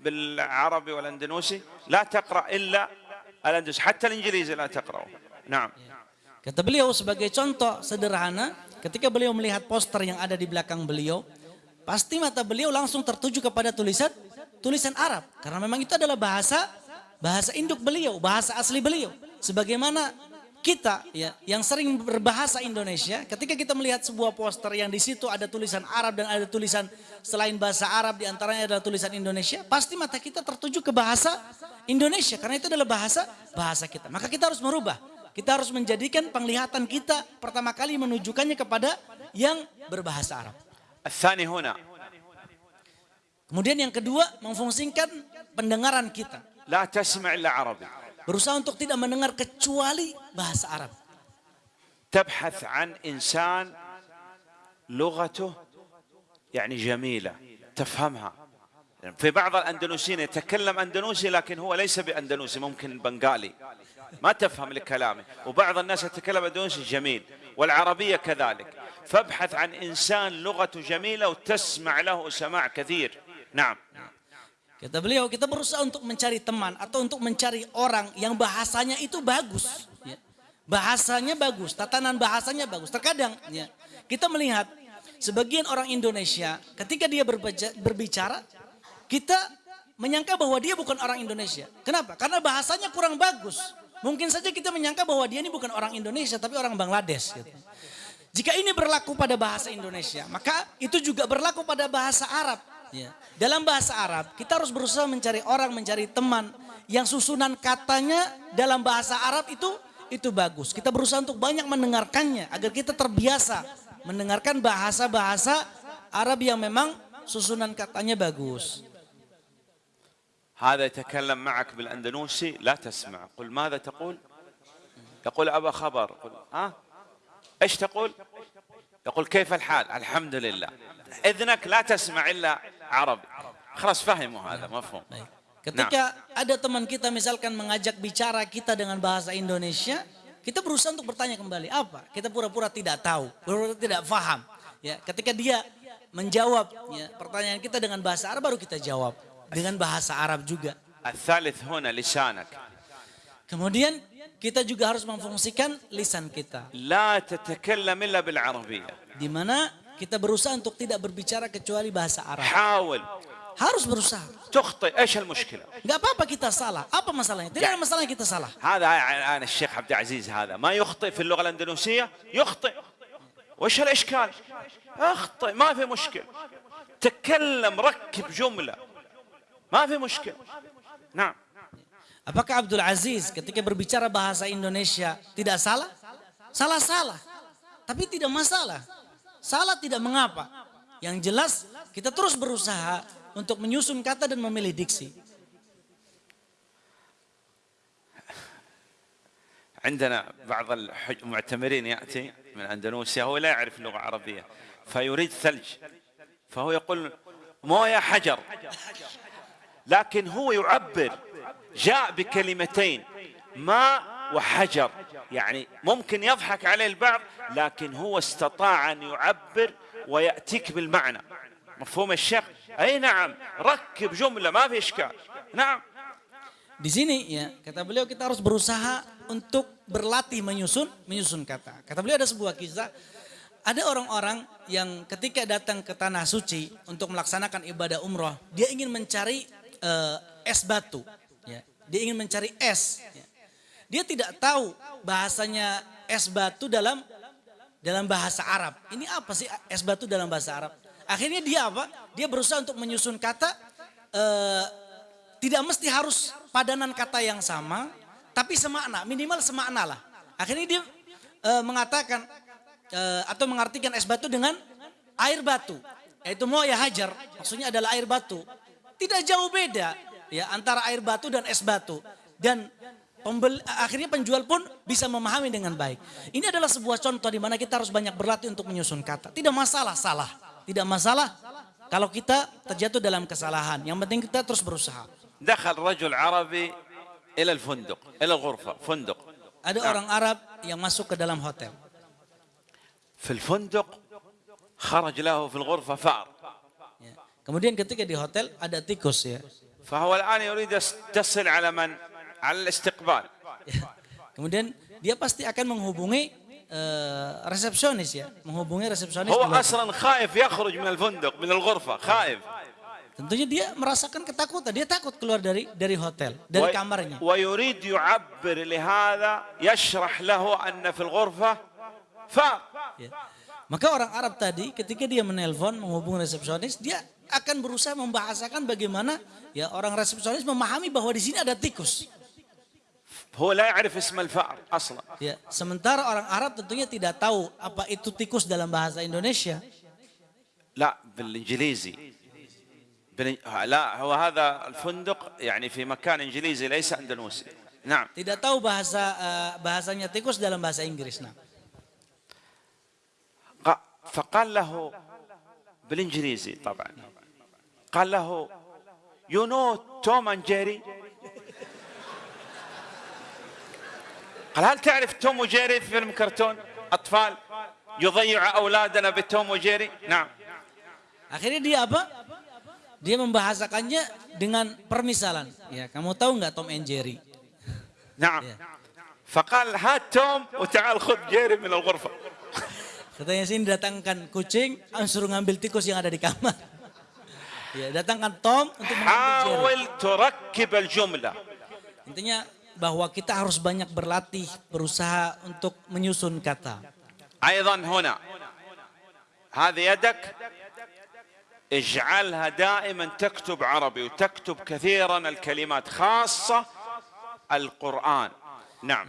[SPEAKER 1] بالعربي والأندونيسي لا تقرأ إلا الأندونيسي حتى الإنجليزي لا تقرأه نعم
[SPEAKER 2] Kata beliau sebagai contoh sederhana, ketika beliau melihat poster yang ada di belakang beliau, pasti mata beliau langsung tertuju kepada tulisan tulisan Arab karena memang itu adalah bahasa bahasa induk beliau, bahasa asli beliau. Sebagaimana kita ya yang sering berbahasa Indonesia ketika kita melihat sebuah poster yang di situ ada tulisan Arab dan ada tulisan selain bahasa Arab di antaranya adalah tulisan Indonesia pasti mata kita tertuju ke bahasa Indonesia karena itu adalah bahasa bahasa kita. Maka kita harus merubah. Kita harus menjadikan penglihatan kita pertama kali menunjukkannya kepada yang berbahasa Arab. Kemudian yang kedua memfungsikan pendengaran kita.
[SPEAKER 1] La
[SPEAKER 2] Berusaha untuk tidak mendengar kecuali bahasa Arab.
[SPEAKER 1] تبحث عن إنسان لغته يعني جميلة تفهمها. في بعض الأندونيسيين يتكلم أندونيسي لكن هو ليس بأندونيسي ممكن بنغالي. ما تفهم لكلامه وبعض الناس يتكلم أندونيسي جميل والعربية كذلك. فابحث عن إنسان لغته جميلة وتسمع له سماع كثير. نعم.
[SPEAKER 2] Kata beliau, kita berusaha untuk mencari teman atau untuk mencari orang yang bahasanya itu bagus. ya. Bahasanya bagus, tatanan bahasanya bagus. Terkadang ya, kita melihat sebagian orang Indonesia ketika dia berbicara, kita menyangka bahwa dia bukan orang Indonesia. Kenapa? Karena bahasanya kurang bagus. Mungkin saja kita menyangka bahwa dia ini bukan orang Indonesia tapi orang Bangladesh. Gitu. Jika ini berlaku pada bahasa Indonesia, maka itu juga berlaku pada bahasa Arab. Ya. Dalam bahasa Arab, kita harus berusaha mencari orang, mencari teman yang susunan katanya dalam bahasa Arab itu itu bagus. Kita berusaha untuk banyak mendengarkannya agar kita terbiasa mendengarkan bahasa-bahasa Arab yang memang susunan katanya bagus.
[SPEAKER 1] هذا يتكلم معك بالأندونيسي لا تسمع قل ماذا تقول يقول أبا خبر قل ها إيش تقول يقول كيف الحال الحمد لله إذنك لا تسمع إلا Arab. Keras fahimu hadha,
[SPEAKER 2] mafhum. Ketika ada teman kita misalkan mengajak bicara kita dengan bahasa Indonesia, kita berusaha untuk bertanya kembali, apa? Kita pura-pura tidak tahu, pura-pura tidak faham. Ya, ketika dia menjawab ya, pertanyaan kita dengan bahasa Arab baru kita jawab dengan bahasa Arab juga. Kemudian kita juga harus memfungsikan lisan kita.
[SPEAKER 1] La tatakallam illa bil
[SPEAKER 2] Di mana kita berusaha untuk tidak berbicara kecuali bahasa Arab.
[SPEAKER 1] حاول
[SPEAKER 2] Harus berusaha.
[SPEAKER 1] تخطئ إيش المشكلة
[SPEAKER 2] Gak apa-apa kita salah. Apa masalahnya? Tidak ada masalah kita salah.
[SPEAKER 1] هذا الآن الشيخ عبد العزيز هذا ما يخطئ في اللغة الأندونيسية يخطئ وش الإشكال اخطئ ما في مشكلة تكلم ركب جملة ما في مشكلة نعم
[SPEAKER 2] Apakah Abdul Aziz ketika berbicara bahasa Indonesia tidak salah? Salah-salah. Tapi tidak masalah. Salah tidak mengapa. Yang jelas kita terus berusaha untuk menyusun kata dan memilih diksi.
[SPEAKER 1] عندنا بعض المعتمرين يأتي من أندونيسيا هو لا يعرف اللغة العربية فيريد ثلج فهو يقول موية حجر لكن هو يعبر جاء بكلمتين ماء وحجر يعني ممكن يضحك عليه البعض لكن هو استطاع أن يعبر ويأتيك بالمعنى مفهوم الشيخ أي نعم ركب جملة ما في إشكال نعم
[SPEAKER 2] Di sini ya, kata beliau kita harus berusaha untuk berlatih menyusun menyusun kata. Kata beliau ada sebuah kisah ada orang-orang yang ketika datang ke tanah suci untuk melaksanakan ibadah umroh, dia ingin mencari eh, es batu, ya. Dia ingin mencari es. Dia tidak tahu bahasanya es batu dalam dalam bahasa Arab. Ini apa sih es batu dalam bahasa Arab? Akhirnya dia apa? Dia berusaha untuk menyusun kata eh, tidak mesti harus padanan kata yang sama, tapi semakna, minimal semakna lah. Akhirnya dia eh, mengatakan eh, atau mengartikan es batu dengan air batu, yaitu mau ya hajar, maksudnya adalah air batu. Tidak jauh beda ya antara air batu dan es batu. Dan Pembeli, akhirnya penjual pun bisa memahami dengan baik. Ini adalah sebuah contoh di mana kita harus banyak berlatih untuk menyusun kata. Tidak masalah salah, tidak masalah kalau kita terjatuh dalam kesalahan. Yang penting kita terus berusaha.
[SPEAKER 1] Dakhal rajul Arabi ila al-funduq, ila ghurfa, funduq.
[SPEAKER 2] Ada nah. orang Arab yang masuk ke dalam hotel.
[SPEAKER 1] Fil funduq kharaj lahu fil ghurfa fa'r.
[SPEAKER 2] Ya. Kemudian ketika di hotel ada tikus ya.
[SPEAKER 1] Fahuwa al-an yurid tasil ala man
[SPEAKER 2] al-istiqbal. Kemudian dia pasti akan menghubungi uh, resepsionis ya, menghubungi resepsionis. Huwa
[SPEAKER 1] asran khaif yakhruj min al-funduq, min al-ghurfa, khaif.
[SPEAKER 2] Tentunya dia merasakan ketakutan, dia takut keluar dari dari hotel, dari kamarnya.
[SPEAKER 1] Wa yurid yu'abbir li hadha yashrah lahu anna fil ghurfa fa.
[SPEAKER 2] Ya. Maka orang Arab tadi ketika dia menelpon menghubungi resepsionis, dia akan berusaha membahasakan bagaimana ya orang resepsionis memahami bahwa di sini ada tikus.
[SPEAKER 1] هو لا يعرف اسم الفأر أصلا
[SPEAKER 2] Ya, sementara orang Arab tentunya tidak tahu apa itu tikus dalam bahasa Indonesia.
[SPEAKER 1] لا بالإنجليزي بالإن- لا هو هذا الفندق يعني في مكان إنجليزي ليس أندونوسي نعم
[SPEAKER 2] Tidak tahu bahasa eh, bahasanya tikus dalam bahasa Inggris. Nah,
[SPEAKER 1] فقال له بالإنجليزي طبعا قال له you know توم and جيري قال هل تعرف توم وجيري في فيلم كرتون أطفال يضيع أولادنا بتوم وجيري نعم
[SPEAKER 2] akhirnya dia apa? Dia membahasakannya dengan permisalan. Ya, kamu tahu nggak Tom and Jerry?
[SPEAKER 1] نعم فقال هات توم وتعال خذ جيري من الغرفة
[SPEAKER 2] Katanya sini datangkan kucing, ah, suruh ngambil tikus yang ada di kamar. Ya, datangkan Tom untuk mengambil Jerry.
[SPEAKER 1] حاول تركب الجملة
[SPEAKER 2] Intinya bahwa kita harus banyak berlatih, berusaha untuk menyusun kata.
[SPEAKER 1] أيضا هنا هذه يدك اجعلها دائما تكتب عربي وتكتب كثيرا الكلمات خاصة القرآن نعم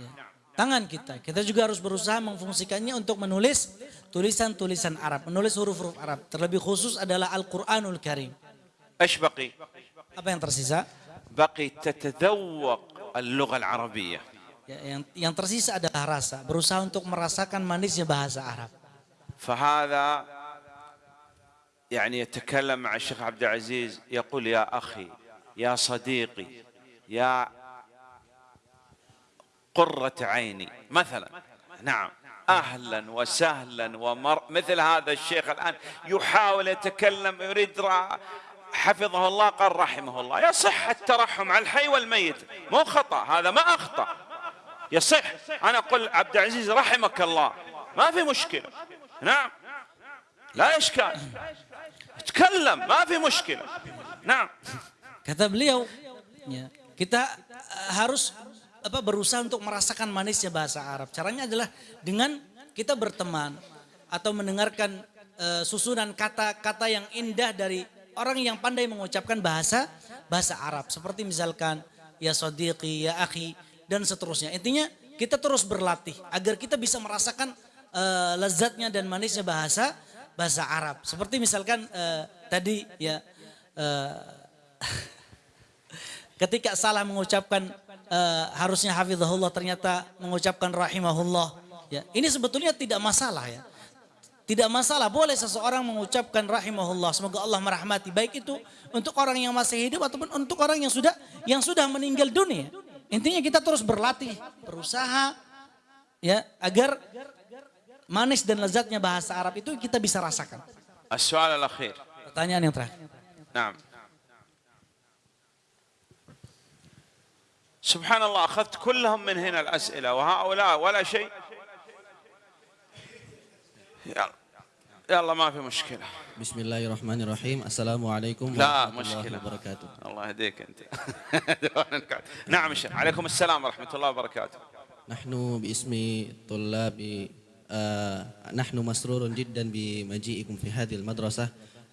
[SPEAKER 2] Tangan kita, kita juga harus berusaha memfungsikannya untuk menulis tulisan-tulisan Arab, menulis huruf-huruf Arab. Terlebih khusus adalah Al-Quranul Karim.
[SPEAKER 1] ايش بقي؟
[SPEAKER 2] Apa yang tersisa?
[SPEAKER 1] بقي تتذوق اللغة العربية.
[SPEAKER 2] Ya, yang, yang tersisa adalah rasa, berusaha untuk merasakan manisnya bahasa Arab.
[SPEAKER 1] فهذا يعني يتكلم مع الشيخ عبد العزيز. يقول يا أخي يا صديقي يا قرة عيني. مثلا نعم أهلا وسهلا ومر مثل هذا الشيخ الآن يحاول يتكلم يريد رأ- حفظه الله قال رحمه الله يصح الترحم على الحي والميت مو خطأ هذا ما أخطأ يصح أنا أقول عبد العزيز رحمك الله ما في مشكلة نعم لا إشكال تكلم ما في مشكلة نعم
[SPEAKER 2] Kata beliau, ya, kita eh, harus apa berusaha untuk merasakan manisnya bahasa Arab. Caranya adalah dengan kita berteman atau mendengarkan eh, susunan kata-kata yang indah dari orang yang pandai mengucapkan bahasa bahasa Arab. Seperti misalkan ya sodiqi, ya akhi dan seterusnya. Intinya kita terus berlatih agar kita bisa merasakan eh, lezatnya dan manisnya bahasa bahasa Arab. Seperti misalkan eh, tadi ya eh, ketika salah mengucapkan eh, harusnya hafizahullah ternyata mengucapkan rahimahullah ya ini sebetulnya tidak masalah ya tidak masalah boleh seseorang mengucapkan rahimahullah semoga Allah merahmati baik itu untuk orang yang masih hidup ataupun untuk orang yang sudah yang sudah meninggal dunia intinya kita terus berlatih berusaha ya agar manis dan lezatnya bahasa Arab itu kita bisa rasakan
[SPEAKER 1] السؤال الأخير
[SPEAKER 2] pertanyaan yang terakhir
[SPEAKER 1] نعم سبحان الله أخذت كلهم من هنا الأسئلة وهؤلاء ولا شيء يلا. يلا ما في مشكلة.
[SPEAKER 6] Bismillahirrahmanirrahim. Assalamualaikum
[SPEAKER 1] لا
[SPEAKER 6] warahmatullahi
[SPEAKER 1] مشكلة.
[SPEAKER 6] wabarakatuh.
[SPEAKER 1] الله يهديك أنت. نعم شيخ. عليكم السلام ورحمة الله وبركاته.
[SPEAKER 6] نحن باسم طلاب آه، نحن مسرور جدا بمجيئكم في هذه المدرسة.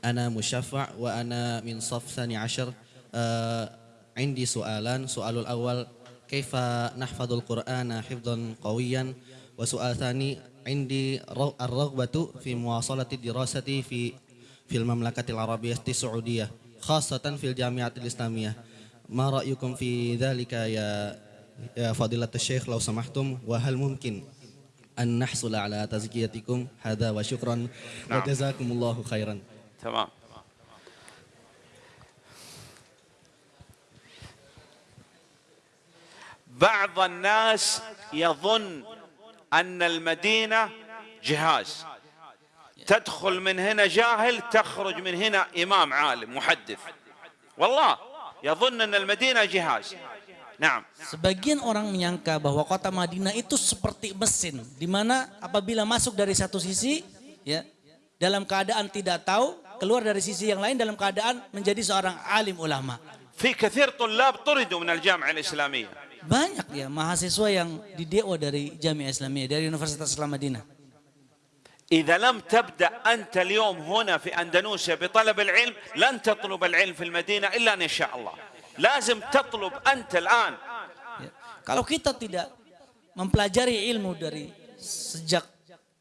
[SPEAKER 6] أنا مشفع وأنا من صف ثاني عشر. آه، عندي سؤالان. سؤال الأول كيف نحفظ القرآن حفظا قويا؟ وسؤال ثاني عندي الرغبة في مواصلة الدراسة في في المملكة العربية السعودية خاصة في الجامعة الإسلامية. ما رأيكم في ذلك يا يا فضيلة الشيخ لو سمحتم؟ وهل ممكن أن نحصل على تزكيتكم؟ هذا وشكرا
[SPEAKER 1] نعم.
[SPEAKER 6] وجزاكم الله خيرا.
[SPEAKER 1] تمام. بعض الناس يظن أن المدينة جهاز تدخل من هنا جاهل تخرج من هنا إمام عالم محدث والله يظن أن المدينة جهاز نعم
[SPEAKER 2] Sebagian orang menyangka bahwa kota Madinah itu seperti mesin, di mana apabila masuk dari satu sisi, ya dalam keadaan tidak tahu, keluar dari sisi yang lain dalam keadaan menjadi seorang alim ulama.
[SPEAKER 1] في كثير طلاب طردوا من الجامعة الإسلامية
[SPEAKER 2] Banyak ya mahasiswa yang di DO dari Jamiah Islamiyah, dari Universitas Islam Madinah.
[SPEAKER 1] إذا لم تبدأ أنت اليوم هنا في أندونيسيا بطلب العلم لن تطلب العلم في المدينة إلا أن يشاء الله لازم تطلب أنت الآن
[SPEAKER 2] Ya. Kalau kita tidak mempelajari ilmu dari sejak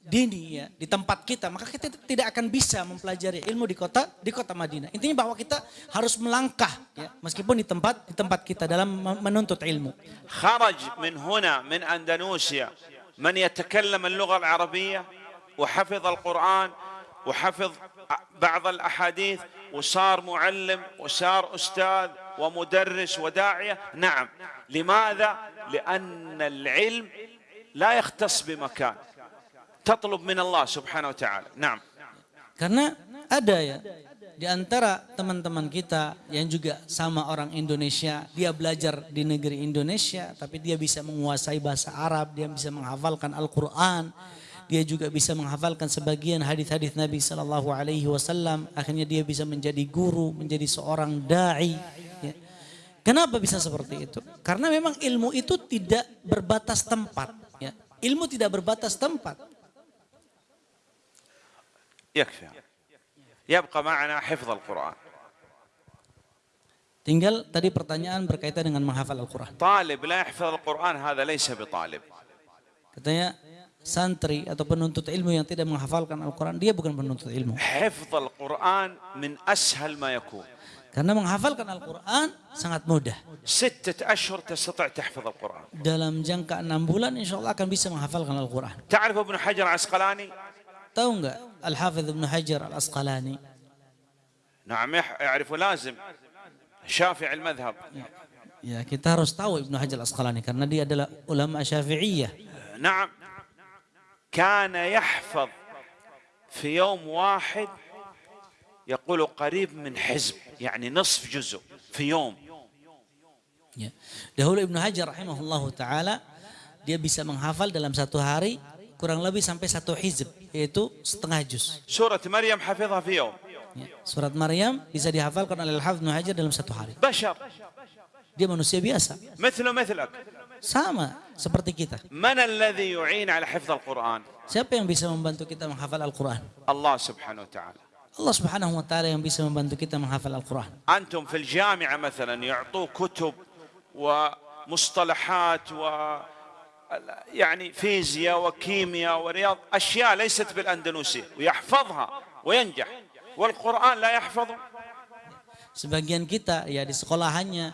[SPEAKER 2] dini ya di tempat kita, maka kita tidak akan bisa mempelajari ilmu di kota di kota Madinah. Intinya bahwa kita harus melangkah ya, meskipun di tempat di tempat kita dalam menuntut ilmu.
[SPEAKER 1] خرج من هنا من أندونيسيا من يتكلم اللغة العربية وحفظ القرآن وحفظ بعض الأحاديث وصار معلم وصار أستاذ ومدرس وداعية نعم لماذا؟ لأن العلم لا يختص بمكان tatlub min Allah subhanahu wa ta'ala. Naam.
[SPEAKER 2] Karena ada ya di antara teman-teman kita yang juga sama orang Indonesia, dia belajar di negeri Indonesia, tapi dia bisa menguasai bahasa Arab, dia bisa menghafalkan Al-Quran, dia juga bisa menghafalkan sebagian hadis-hadis Nabi Sallallahu Alaihi Wasallam. Akhirnya dia bisa menjadi guru, menjadi seorang dai. Ya. Kenapa bisa seperti itu? Karena memang ilmu itu tidak berbatas tempat. Ya. Ilmu tidak berbatas tempat.
[SPEAKER 1] يكفي يبقى معنا حفظ القرآن
[SPEAKER 2] Tinggal tadi pertanyaan berkaitan dengan menghafal Al-Quran.
[SPEAKER 1] طالب لا يحفظ القرآن هذا ليس بطالب
[SPEAKER 2] Katanya santri atau penuntut ilmu yang tidak menghafalkan Al-Quran, dia bukan penuntut ilmu.
[SPEAKER 1] حفظ القرآن من أسهل ما يكون
[SPEAKER 2] Karena menghafalkan Al-Quran sangat mudah.
[SPEAKER 1] ستة أشهر تستطيع تحفظ القرآن
[SPEAKER 2] Dalam jangka enam bulan insya Allah akan bisa menghafalkan Al-Quran.
[SPEAKER 1] تعرف ابن حجر العسقلاني
[SPEAKER 2] تونغ الحافظ ابن حجر الأسقلاني.
[SPEAKER 1] نعم يعرف لازم. شافع المذهب.
[SPEAKER 2] يا كتارس طاو ابن حجر الأسقلاني كان دي أدلة علماء شافعية.
[SPEAKER 1] نعم. كان يحفظ في يوم واحد يقول قريب من حزب يعني نصف جزء في يوم.
[SPEAKER 2] ده هو ابن حجر رحمه الله تعالى dia bisa menghafal dalam satu hari kurang lebih sampai satu hizb yaitu setengah juz.
[SPEAKER 1] سورة مريم حفظها في يوم
[SPEAKER 2] Ya, Surat Maryam bisa dihafalkan oleh Al-Hafidh Ibnu Hajar dalam satu hari.
[SPEAKER 1] بشر
[SPEAKER 2] Dia manusia biasa.
[SPEAKER 1] مثله مثلك
[SPEAKER 2] Sama seperti kita.
[SPEAKER 1] من الذي يعين على حفظ القرآن
[SPEAKER 2] Siapa yang bisa membantu kita menghafal Al-Quran?
[SPEAKER 1] الله سبحانه وتعالى
[SPEAKER 2] Allah subhanahu wa ta'ala yang bisa membantu kita menghafal Al-Quran.
[SPEAKER 1] أنتم في الجامعة مثلا يعطوك كتب ومصطلحات و يعني فيزياء وكيمياء ورياض أشياء ليست بالأندونيسية ويحفظها وينجح والقرآن لا يحفظه
[SPEAKER 2] Sebagian kita ya di sekolahannya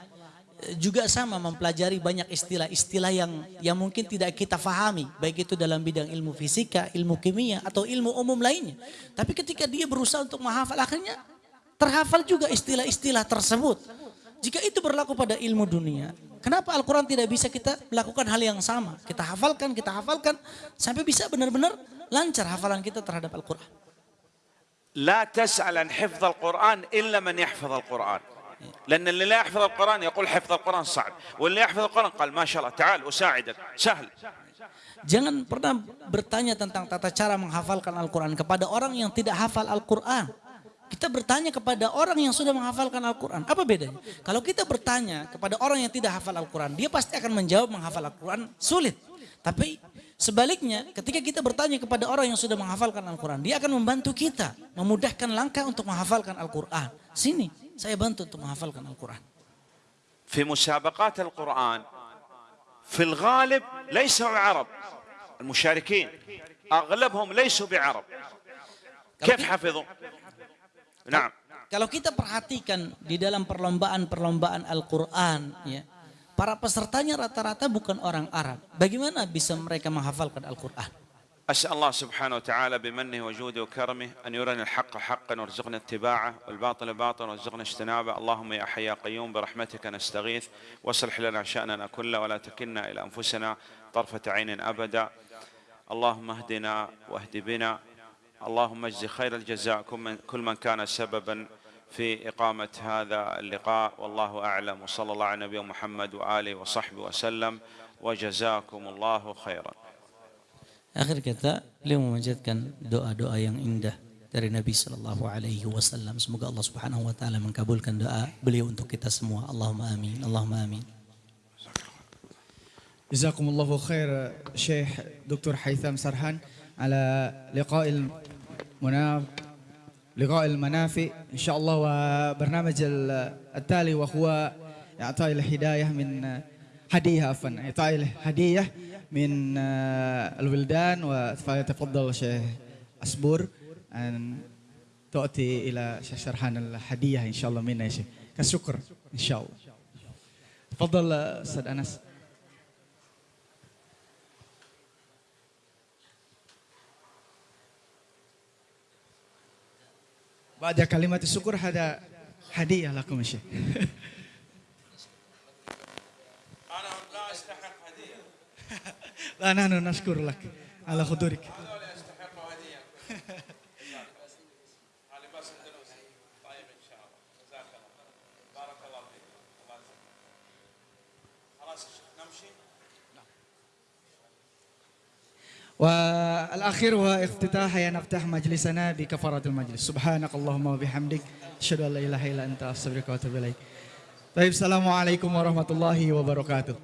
[SPEAKER 2] eh, juga sama mempelajari banyak istilah-istilah yang yang mungkin tidak kita fahami. Baik itu dalam bidang ilmu fisika, ilmu kimia, atau ilmu umum lainnya. Tapi ketika dia berusaha untuk menghafal akhirnya terhafal juga istilah-istilah tersebut. Jika itu berlaku pada ilmu dunia, kenapa Al-Quran tidak bisa kita melakukan hal yang sama? Kita hafalkan, kita hafalkan, sampai bisa benar-benar lancar hafalan kita terhadap Al-Quran.
[SPEAKER 1] لا تسأل عن حفظ القرآن إلا من يحفظ القرآن لأن اللي لا يحفظ القرآن يقول حفظ القرآن صعب واللي يحفظ القرآن قال ما شاء الله تعال أساعدك سهل
[SPEAKER 2] Jangan pernah bertanya tentang tata cara menghafalkan Al-Quran kepada orang yang tidak hafal Al-Quran. Kita bertanya kepada orang yang sudah menghafalkan Al-Quran. Apa bedanya? Kalau kita bertanya kepada orang yang tidak hafal Al-Quran, dia pasti akan menjawab menghafal Al-Quran sulit. Tapi sebaliknya ketika kita bertanya kepada orang yang sudah menghafalkan Al-Quran, dia akan membantu kita memudahkan langkah untuk menghafalkan Al-Quran. Sini, saya bantu untuk menghafalkan Al-Quran.
[SPEAKER 1] في مسابقات القرآن في الغالب ليسوا عرب المشاركين أغلبهم ليسوا بعرب كيف حفظوا نعم
[SPEAKER 2] Kalau kita perhatikan di dalam perlombaan-perlombaan Al-Quran, ya, para pesertanya rata-rata bukan orang Arab. Bagaimana bisa mereka menghafalkan Al-Quran?
[SPEAKER 1] أسأل الله سبحانه وتعالى بمنه وجوده وكرمه أن يرنا الحق حقا وارزقنا اتباعه والباطل باطلا وارزقنا اجتنابه اللهم يا حي يا قيوم برحمتك نستغيث واصلح لنا شأننا كله ولا تكلنا إلى أنفسنا طرفة عين أبدا اللهم اهدنا واهد بنا اللهم اجز خير الجزاء كل من- كل من كان سببا في إقامة هذا اللقاء والله أعلم وصلى الله على نبينا محمد وآله وصحبه وسلم وجزاكم الله خيرا
[SPEAKER 2] Akhir kata, beliau memanjatkan doa-doa yang indah dari Nabi Shallallahu Alaihi Wasallam. Semoga Allah Subhanahu Wa Taala mengabulkan doa beliau untuk kita semua. Allahumma amin. Allahumma amin.
[SPEAKER 3] جزاكم الله خير شيخ دكتور هيثم سرحان على لقاء المناف لقاء المنافي إن شاء الله وبرنامج التالي وهو إعطاء الهداية من هدية عفوا إعطاء الهدية من الولدان وفليتفضل شيخ أسبور أن تؤتي إلى شيخ الهدية إن شاء الله منا يا شيخ. كشكر إن شاء الله. تفضل أستاذ أنس. بعد كلمة الشكر هذا هدية لكم يا شيخ
[SPEAKER 1] أنا لا أستحق هدية
[SPEAKER 3] لا نحن نشكر لك على حضورك والأخير هو افتتاح نفتح مجلسنا بكفارة المجلس. سبحانك اللهم وبحمدك. أشهد أن لا إله إلا أنت أستغفرك وأتوب إليك. طيب السلام عليكم ورحمة الله وبركاته.